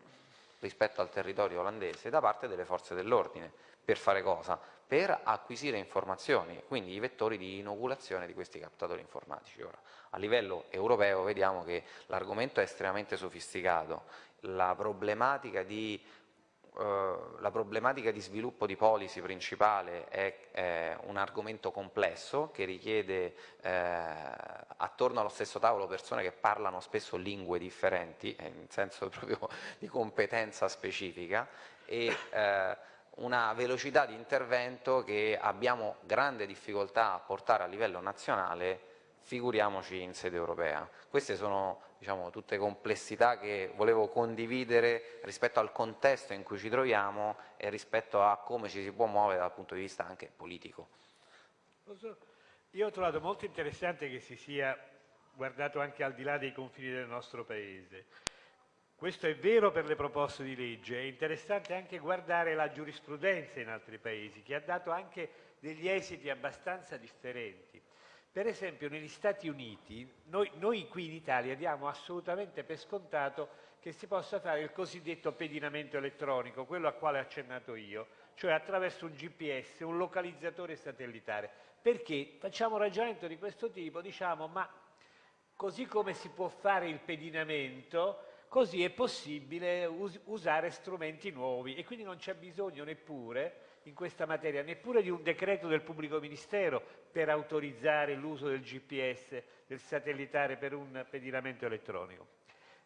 rispetto al territorio olandese da parte delle forze dell'ordine. Per fare cosa? Per acquisire informazioni, quindi i vettori di inoculazione di questi captatori informatici. Ora, a livello europeo vediamo che l'argomento è estremamente sofisticato, la problematica di eh, la problematica di sviluppo di policy principale è, è un argomento complesso che richiede eh, attorno allo stesso tavolo persone che parlano spesso lingue differenti, eh, in senso proprio di competenza specifica e eh, una velocità di intervento che abbiamo grande difficoltà a portare a livello nazionale figuriamoci in sede europea. Queste sono diciamo, tutte complessità che volevo condividere rispetto al contesto in cui ci troviamo e rispetto a come ci si può muovere dal punto di vista anche politico. Io ho trovato molto interessante che si sia guardato anche al di là dei confini del nostro Paese. Questo è vero per le proposte di legge, è interessante anche guardare la giurisprudenza in altri paesi, che ha dato anche degli esiti abbastanza differenti. Per esempio negli Stati Uniti, noi, noi, qui in Italia diamo assolutamente per scontato che si possa fare il cosiddetto pedinamento elettronico, quello a quale ho accennato io, cioè attraverso un GPS, un localizzatore satellitare. Perché facciamo un ragionamento di questo tipo, diciamo ma così come si può fare il pedinamento, così è possibile us usare strumenti nuovi e quindi non c'è bisogno neppure in questa materia, neppure di un decreto del pubblico ministero per autorizzare l'uso del GPS, del satellitare per un pedinamento elettronico.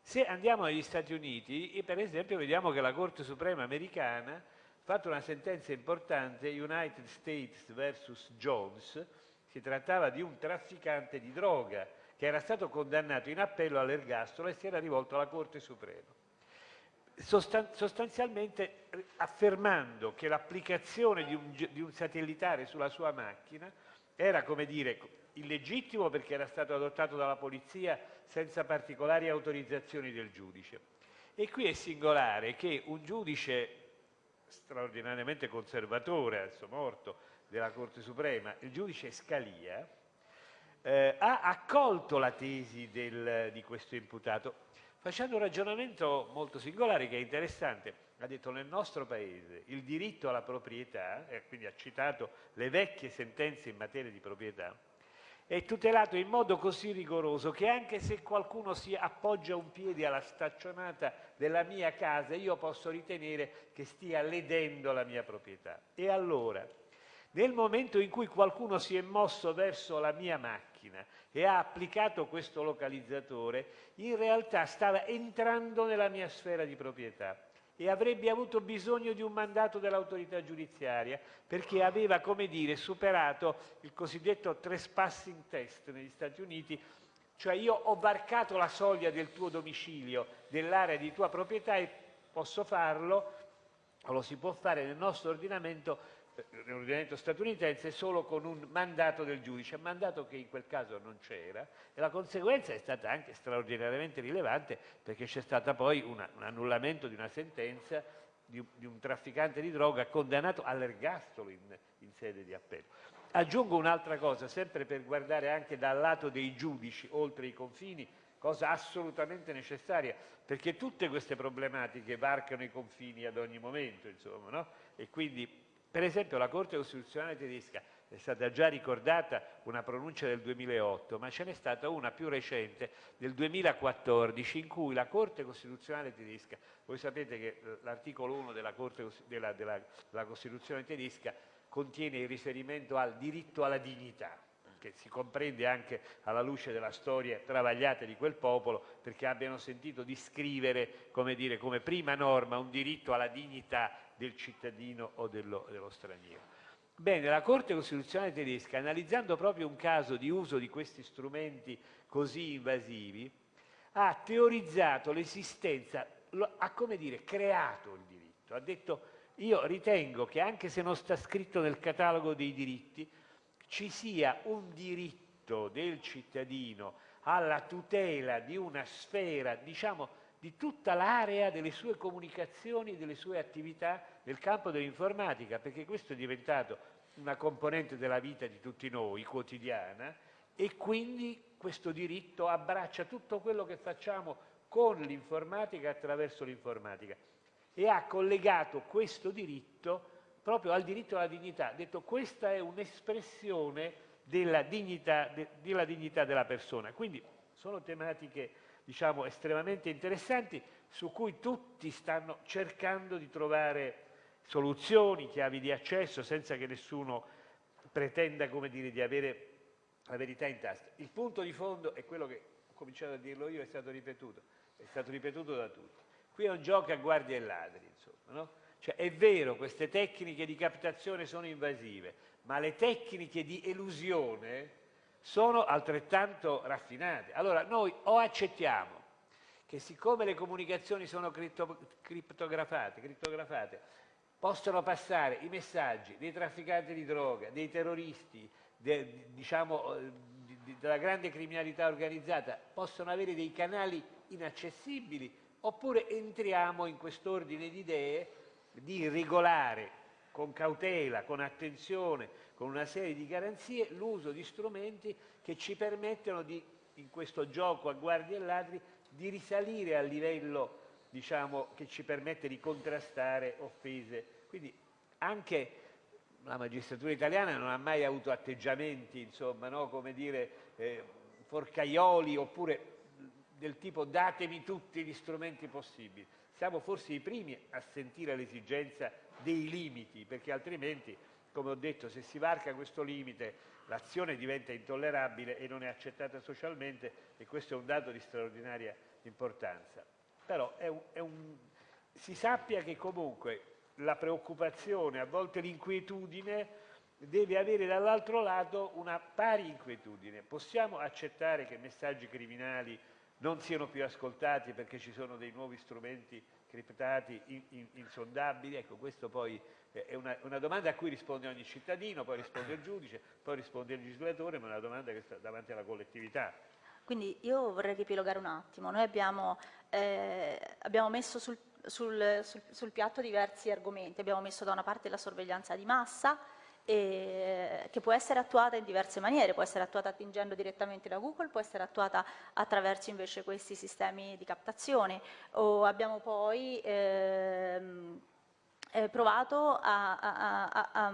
Se andiamo negli Stati Uniti, per esempio, vediamo che la Corte Suprema americana ha fatto una sentenza importante, United States vs. Jones, si trattava di un trafficante di droga che era stato condannato in appello all'ergastolo e si era rivolto alla Corte Suprema sostanzialmente eh, affermando che l'applicazione di, di un, satellitare sulla sua macchina era, come dire, illegittimo perché era stato adottato dalla polizia senza particolari autorizzazioni del giudice. E qui è singolare che un giudice straordinariamente conservatore, adesso morto, della Corte Suprema, il giudice Scalia, eh, ha accolto la tesi del, di questo imputato facendo un ragionamento molto singolare che è interessante. Ha detto nel nostro paese il diritto alla proprietà, e quindi ha citato le vecchie sentenze in materia di proprietà, è tutelato in modo così rigoroso che anche se qualcuno si appoggia un piede alla staccionata della mia casa, io posso ritenere che stia ledendo la mia proprietà. E allora, nel momento in cui qualcuno si è mosso verso la mia macchina e ha applicato questo localizzatore, in realtà stava entrando nella mia sfera di proprietà e avrebbe avuto bisogno di un mandato dell'autorità giudiziaria perché aveva, come dire, superato il cosiddetto trespassing test negli Stati Uniti, cioè io ho varcato la soglia del tuo domicilio, dell'area di tua proprietà e posso farlo, o lo si può fare nel nostro ordinamento nell'ordinamento statunitense solo con un mandato del giudice, mandato che in quel caso non c'era e la conseguenza è stata anche straordinariamente rilevante perché c'è stato poi una, un annullamento di una sentenza di, di, un trafficante di droga condannato all'ergastolo in, in sede di appello. Aggiungo un'altra cosa, sempre per guardare anche dal lato dei giudici oltre i confini, cosa assolutamente necessaria, perché tutte queste problematiche varcano i confini ad ogni momento, insomma, no? e quindi per esempio la Corte Costituzionale tedesca è stata già ricordata una pronuncia del 2008, ma ce n'è stata una più recente del 2014 in cui la Corte Costituzionale tedesca, voi sapete che eh, l'articolo 1 della, Corte, della, della, della Costituzione tedesca contiene il riferimento al diritto alla dignità, che si comprende anche alla luce della storia travagliata di quel popolo, perché abbiano sentito di scrivere come, dire, come prima norma un diritto alla dignità del cittadino o dello, dello straniero. Bene, la Corte Costituzionale tedesca, analizzando proprio un caso di uso di questi strumenti così invasivi, ha teorizzato l'esistenza, ha come dire, creato il diritto, ha detto io ritengo che anche se non sta scritto nel catalogo dei diritti, ci sia un diritto del cittadino alla tutela di una sfera, diciamo, di tutta l'area delle sue comunicazioni e delle sue attività nel campo dell'informatica, perché questo è diventato una componente della vita di tutti noi, quotidiana, e quindi questo diritto abbraccia tutto quello che facciamo con l'informatica attraverso l'informatica e ha collegato questo diritto proprio al diritto alla dignità. Ha detto questa è un'espressione della de, della dignità della persona. Quindi sono tematiche diciamo, estremamente interessanti su cui tutti stanno cercando di trovare soluzioni, chiavi di accesso, senza che nessuno pretenda dire, di avere la verità in tasca. Il punto di fondo è quello che ho cominciato a dirlo io, è stato ripetuto, è stato ripetuto da tutti. Qui è un gioco a guardie e ladri, insomma, no? Cioè, è vero, queste tecniche di captazione sono invasive, ma le tecniche di elusione sono altrettanto raffinate. Allora, noi o accettiamo che siccome le comunicazioni sono criptografate, criptografate possono passare i messaggi dei trafficanti di droga, dei terroristi, de, diciamo, eh, della grande criminalità organizzata, possono avere dei canali inaccessibili, oppure entriamo in quest'ordine di idee di regolare con cautela, con attenzione, con una serie di garanzie, l'uso di strumenti che ci permettono di, in questo gioco a guardie e ladri, di risalire al livello diciamo, che ci permette di contrastare offese. Quindi anche la magistratura italiana non ha mai avuto atteggiamenti, insomma, no? come dire, eh, forcaioli oppure del tipo datemi tutti gli strumenti possibili. Siamo forse i primi a sentire l'esigenza dei limiti, perché altrimenti, come ho detto, se si varca questo limite l'azione diventa intollerabile e non è accettata socialmente e questo è un dato di straordinaria importanza. Però è un, è un, si sappia che comunque la preoccupazione, a volte l'inquietudine, deve avere dall'altro lato una pari inquietudine. Possiamo accettare che messaggi criminali non siano più ascoltati perché ci sono dei nuovi strumenti criptati in, in, insondabili? Ecco, questo poi è una, domanda a cui risponde ogni cittadino, poi risponde il giudice, poi risponde il legislatore, ma è una domanda che sta davanti alla collettività. Quindi io vorrei riepilogare un attimo. Noi abbiamo, eh, abbiamo messo sul, sul, sul, sul piatto diversi argomenti. Abbiamo messo da una parte la sorveglianza di massa, che può essere attuata in diverse maniere, può essere attuata attingendo direttamente da Google, può essere attuata attraverso invece questi sistemi di captazione. O abbiamo poi ehm, eh, provato a, a, a, a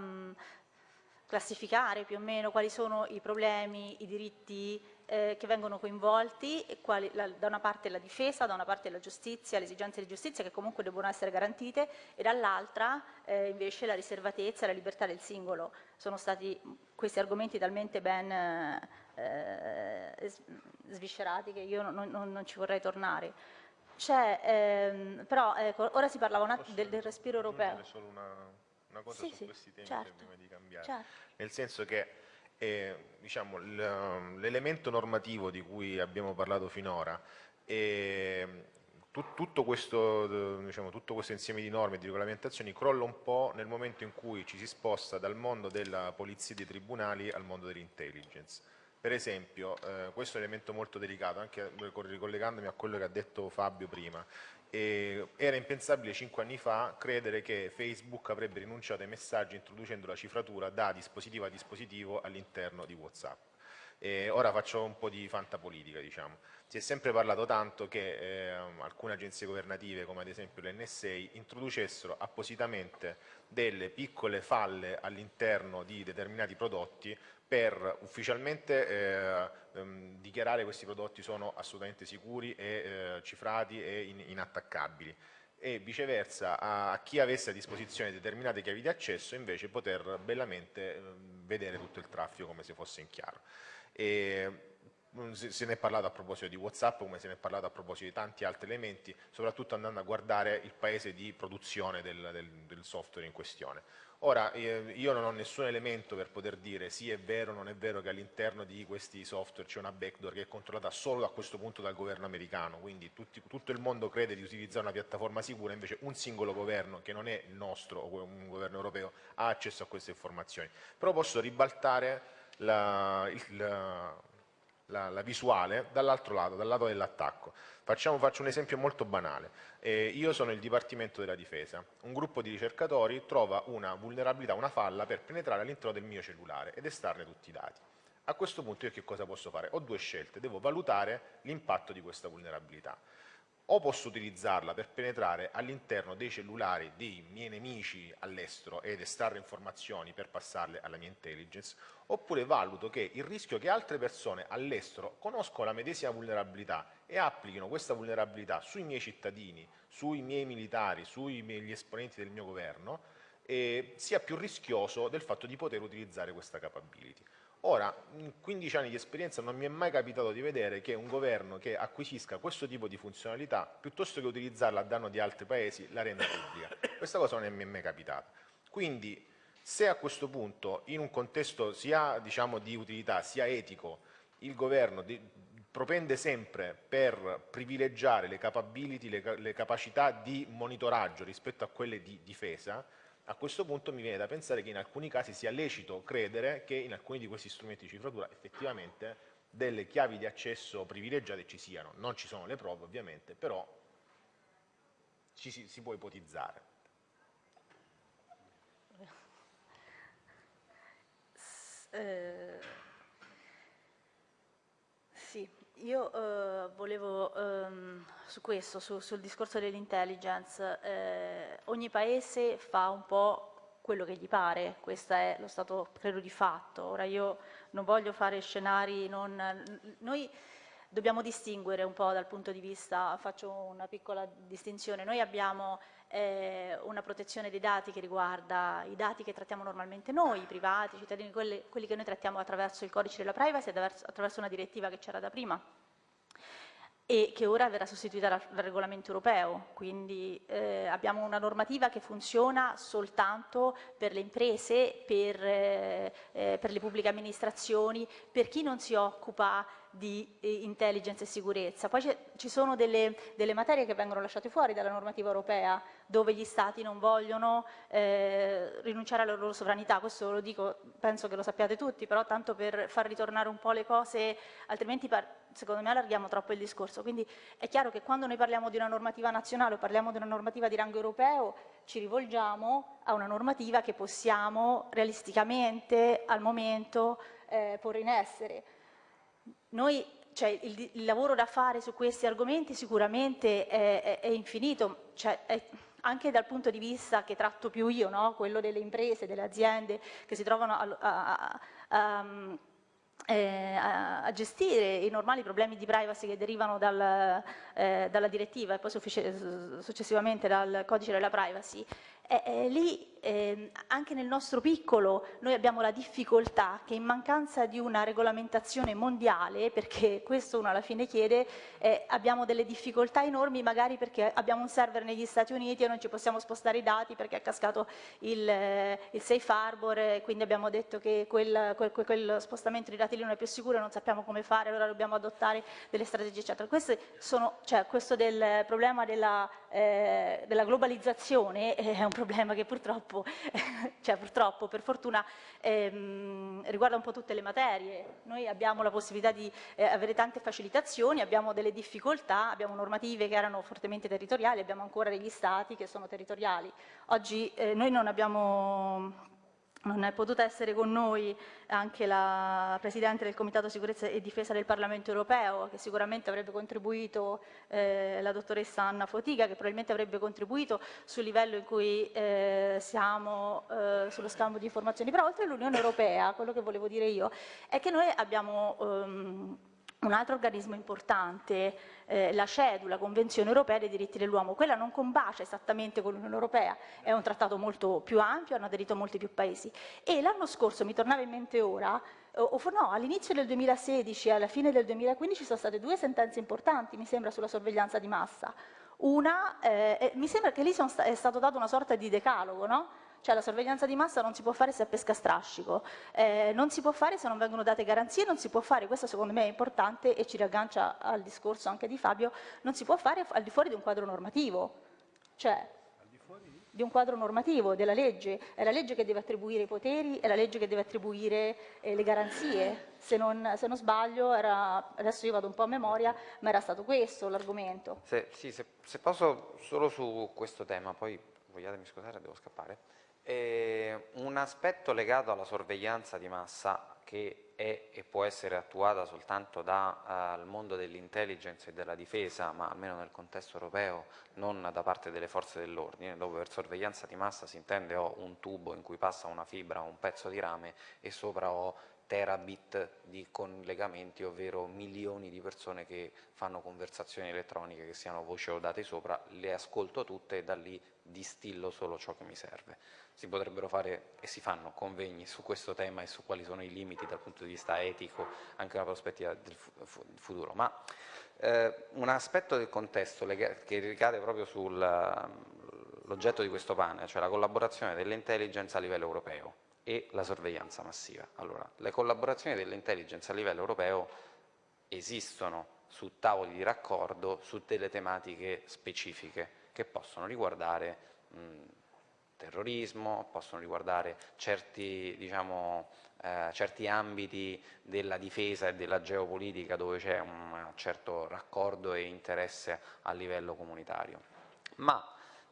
classificare più o meno quali sono i problemi, i diritti eh, che vengono coinvolti, quali, la, da una parte la difesa, da una parte la giustizia, le esigenze di giustizia che comunque devono essere garantite e dall'altra eh, invece la riservatezza e la libertà del singolo. Sono stati questi argomenti talmente ben eh, sviscerati che io non, non, non ci vorrei tornare. Ehm, però ecco, ora si parlava del, del, respiro europeo. solo una, una cosa sì, su sì, questi temi certo, prima di cambiare. Certo. Nel senso che diciamo, l'elemento normativo di cui abbiamo parlato finora e tutto questo, diciamo, tutto questo, insieme di norme e di regolamentazioni crolla un po' nel momento in cui ci si sposta dal mondo della polizia e dei tribunali al mondo dell'intelligence. Per esempio, eh, questo è un elemento molto delicato, anche ricollegandomi a quello che ha detto Fabio prima, e era impensabile cinque anni fa credere che Facebook avrebbe rinunciato ai messaggi introducendo la cifratura da dispositivo a dispositivo all'interno di Whatsapp. E ora faccio un po' di fantapolitica, diciamo. Si è sempre parlato tanto che eh, alcune agenzie governative, come ad esempio l'NSA, introducessero appositamente delle piccole falle all'interno di determinati prodotti per ufficialmente eh, ehm, dichiarare questi prodotti sono assolutamente sicuri e eh, cifrati e in, inattaccabili e viceversa a, chi avesse a disposizione determinate chiavi di accesso invece poter bellamente eh, vedere tutto il traffico come se fosse in chiaro. E, mm, se ne è parlato a proposito di Whatsapp come se ne è parlato a proposito di tanti altri elementi, soprattutto andando a guardare il paese di produzione del, del, del software in questione. Ora, eh, io non ho nessun elemento per poter dire sì è vero o non è vero che all'interno di questi software c'è una backdoor che è controllata solo a questo punto dal governo americano, quindi tutti, tutto il mondo crede di utilizzare una piattaforma sicura, invece un singolo governo, che non è il nostro o un governo europeo, ha accesso a queste informazioni. Però posso ribaltare la, il, la, la, visuale dall'altro lato, dal lato dell'attacco. Faccio un esempio molto banale. Eh, io sono il Dipartimento della Difesa. Un gruppo di ricercatori trova una vulnerabilità, una falla per penetrare all'interno del mio cellulare ed estrarre tutti i dati. A questo punto io che cosa posso fare? Ho due scelte, devo valutare l'impatto di questa vulnerabilità o posso utilizzarla per penetrare all'interno dei cellulari dei miei nemici all'estero ed estrarre informazioni per passarle alla mia intelligence, oppure valuto che il rischio che altre persone all'estero conoscono la medesima vulnerabilità e applichino questa vulnerabilità sui miei cittadini, sui miei militari, sui miei esponenti del mio governo, eh, sia più rischioso del fatto di poter utilizzare questa capability. Ora, in 15 anni di esperienza non mi è mai capitato di vedere che un governo che acquisisca questo tipo di funzionalità, piuttosto che utilizzarla a danno di altri paesi, la renda pubblica. Questa cosa non mi è mai capitata. Quindi, se a questo punto, in un contesto sia diciamo, di utilità, sia etico, il governo di, propende sempre per privilegiare le capability, le, le capacità di monitoraggio rispetto a quelle di difesa, a questo punto mi viene da pensare che in alcuni casi sia lecito credere che in alcuni di questi strumenti di cifratura effettivamente delle chiavi di accesso privilegiate ci siano. Non ci sono le prove ovviamente, però ci si, si può ipotizzare. Eh, sì, io eh, volevo ehm, su questo, su, sul discorso dell'intelligence, eh, ogni paese fa un po' quello che gli pare, questo è lo stato credo di fatto. Ora io non voglio fare scenari, non, noi dobbiamo distinguere un po' dal punto di vista, faccio una piccola distinzione, noi abbiamo eh, una protezione dei dati che riguarda i dati che trattiamo normalmente noi, i privati, i cittadini, quelli, quelli che noi trattiamo attraverso il codice della privacy, attraverso una direttiva che c'era da prima e che ora verrà sostituita dal, regolamento europeo, quindi eh, abbiamo una normativa che funziona soltanto per le imprese, per, eh, eh per le pubbliche amministrazioni, per chi non si occupa di eh, intelligence e sicurezza. Poi ci sono delle, delle, materie che vengono lasciate fuori dalla normativa europea, dove gli Stati non vogliono eh, rinunciare alla loro sovranità, questo lo dico, penso che lo sappiate tutti, però tanto per far ritornare un po' le cose, altrimenti secondo me allarghiamo troppo il discorso. Quindi è chiaro che quando noi parliamo di una normativa nazionale o parliamo di una normativa di rango europeo, ci rivolgiamo a una normativa che possiamo realisticamente al momento eh, porre in essere. Noi, cioè, il, il, lavoro da fare su questi argomenti sicuramente è, è, è infinito, cioè, è, anche dal punto di vista che tratto più io, no? quello delle imprese, delle aziende che si trovano a, a, a, eh, a gestire i normali problemi di privacy che derivano dal, eh, dalla direttiva e poi successivamente dal codice della privacy, eh, eh, lì eh, anche nel nostro piccolo noi abbiamo la difficoltà che in mancanza di una regolamentazione mondiale, perché questo uno alla fine chiede, eh, abbiamo delle difficoltà enormi magari perché abbiamo un server negli Stati Uniti e non ci possiamo spostare i dati perché è cascato il, eh, il safe harbor e quindi abbiamo detto che quel, quel, quel, spostamento di dati lì non è più sicuro non sappiamo come fare, allora dobbiamo adottare delle strategie eccetera. Sono, cioè, questo del problema della, eh, della globalizzazione è un problema che purtroppo, cioè purtroppo, per fortuna, ehm, riguarda un po' tutte le materie. Noi abbiamo la possibilità di eh, avere tante facilitazioni, abbiamo delle difficoltà, abbiamo normative che erano fortemente territoriali, abbiamo ancora degli stati che sono territoriali. Oggi eh, noi non abbiamo non è potuta essere con noi anche la Presidente del Comitato Sicurezza e Difesa del Parlamento Europeo, che sicuramente avrebbe contribuito, eh, la dottoressa Anna Fotiga, che probabilmente avrebbe contribuito sul livello in cui eh, siamo eh, sullo scambio di informazioni. Però oltre all'Unione Europea, quello che volevo dire io, è che noi abbiamo... Um, un altro organismo importante, eh, la CEDU, la Convenzione Europea dei diritti dell'uomo, quella non combacia esattamente con l'Unione Europea, è un trattato molto più ampio, hanno aderito molti più paesi. E l'anno scorso, mi tornava in mente ora, o no, all'inizio del 2016 e alla fine del 2015 sono state due sentenze importanti, mi sembra, sulla sorveglianza di massa. Una, eh, mi sembra che lì sta, è stato dato una sorta di decalogo, no? Cioè la sorveglianza di massa non si può fare se è pesca strascico, eh, non si può fare se non vengono date garanzie, non si può fare, questo secondo me è importante e ci riaggancia al discorso anche di Fabio, non si può fare al di fuori di un quadro normativo. Cioè, di un quadro normativo, della legge, è la legge che deve attribuire i poteri, è la legge che deve attribuire eh, le garanzie, se non, se non sbaglio, era, adesso io vado un po' a memoria, ma era stato questo l'argomento. Se, sì, se, se, posso solo su questo tema, poi vogliatemi scusare, devo scappare. Eh, un aspetto legato alla sorveglianza di massa che è e può essere attuata soltanto dal uh, mondo dell'intelligence e della difesa, ma almeno nel contesto europeo, non da parte delle forze dell'ordine, dove per sorveglianza di massa si intende ho un tubo in cui passa una fibra o un pezzo di rame e sopra ho terabit di collegamenti, ovvero milioni di persone che fanno conversazioni elettroniche, che siano voci o dati sopra, le ascolto tutte e da lì distillo solo ciò che mi serve si potrebbero fare e si fanno convegni su questo tema e su quali sono i limiti dal punto di vista etico, anche una prospettiva del futuro. Ma eh, un aspetto del contesto che ricade proprio sull'oggetto di questo panel, cioè la collaborazione delle intelligence a livello europeo e la sorveglianza massiva. Allora, le collaborazioni delle intelligence a livello europeo esistono su tavoli di raccordo su delle tematiche specifiche che possono riguardare mh, terrorismo, possono riguardare certi, diciamo, eh, certi ambiti della difesa e della geopolitica dove c'è un certo raccordo e interesse a livello comunitario. Ma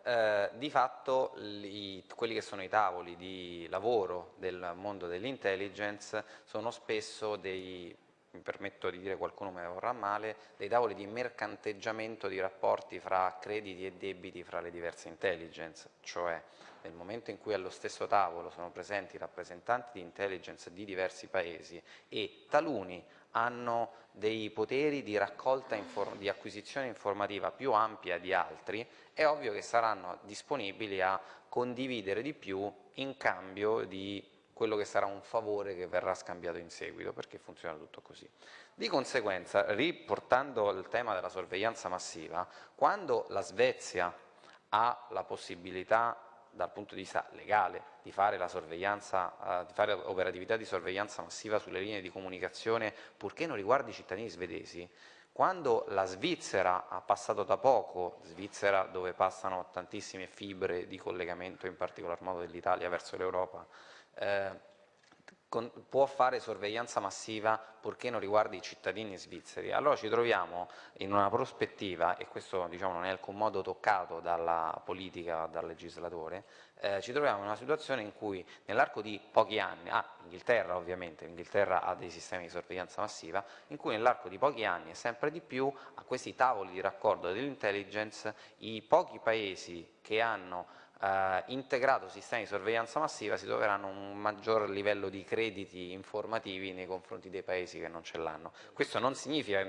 eh, di fatto i, quelli che sono i tavoli di lavoro del mondo dell'intelligence sono spesso dei mi permetto di dire qualcuno me vorrà male, dei tavoli di mercanteggiamento di rapporti fra crediti e debiti fra le diverse intelligence, cioè nel momento in cui allo stesso tavolo sono presenti rappresentanti di intelligence di diversi paesi e taluni hanno dei poteri di raccolta, di acquisizione informativa più ampia di altri, è ovvio che saranno disponibili a condividere di più in cambio di quello che sarà un favore che verrà scambiato in seguito, perché funziona tutto così. Di conseguenza, riportando il tema della sorveglianza massiva, quando la Svezia ha la possibilità dal punto di vista legale di fare, uh, di fare operatività di sorveglianza massiva sulle linee di comunicazione purché non riguardi i cittadini svedesi, quando la Svizzera ha passato da poco, Svizzera dove passano tantissime fibre di collegamento, in particolar modo dell'Italia verso l'Europa, eh, con, può fare sorveglianza massiva purché non riguardi i cittadini svizzeri. Allora ci troviamo in una prospettiva, e questo diciamo, non è in alcun modo toccato dalla politica, dal legislatore, eh, ci troviamo in una situazione in cui nell'arco di pochi anni, ah, Inghilterra ovviamente, l'Inghilterra ha dei sistemi di sorveglianza massiva, in cui nell'arco di pochi anni e sempre di più a questi tavoli di raccordo dell'intelligence i pochi paesi che hanno eh, integrato sistemi di sorveglianza massiva si troveranno un maggior livello di crediti informativi nei confronti dei paesi che non ce l'hanno. Questo non significa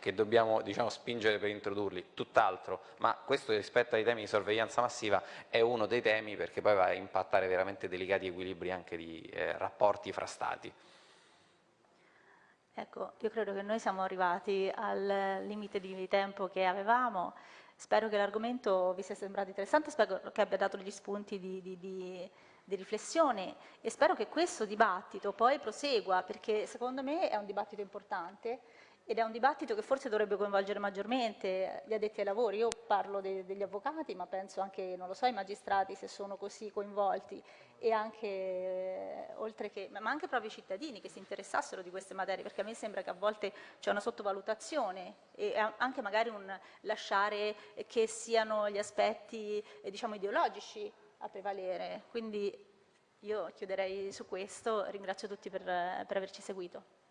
che dobbiamo diciamo, spingere per introdurli, tutt'altro, ma questo rispetto ai temi di sorveglianza massiva è uno dei temi perché poi va a impattare veramente delicati equilibri anche di eh, rapporti fra stati. Ecco, io credo che noi siamo arrivati al limite di tempo che avevamo. Spero che l'argomento vi sia sembrato interessante, spero che abbia dato degli spunti di, di, di, di, riflessione e spero che questo dibattito poi prosegua perché secondo me è un dibattito importante ed è un dibattito che forse dovrebbe coinvolgere maggiormente gli addetti ai lavori. Io parlo de, degli avvocati, ma penso anche, non lo so, ai magistrati se sono così coinvolti e anche, eh, che, ma anche proprio i cittadini che si interessassero di queste materie, perché a me sembra che a volte c'è una sottovalutazione e anche magari un lasciare che siano gli aspetti, eh, diciamo, ideologici a prevalere. Quindi io chiuderei su questo, ringrazio tutti per, per averci seguito.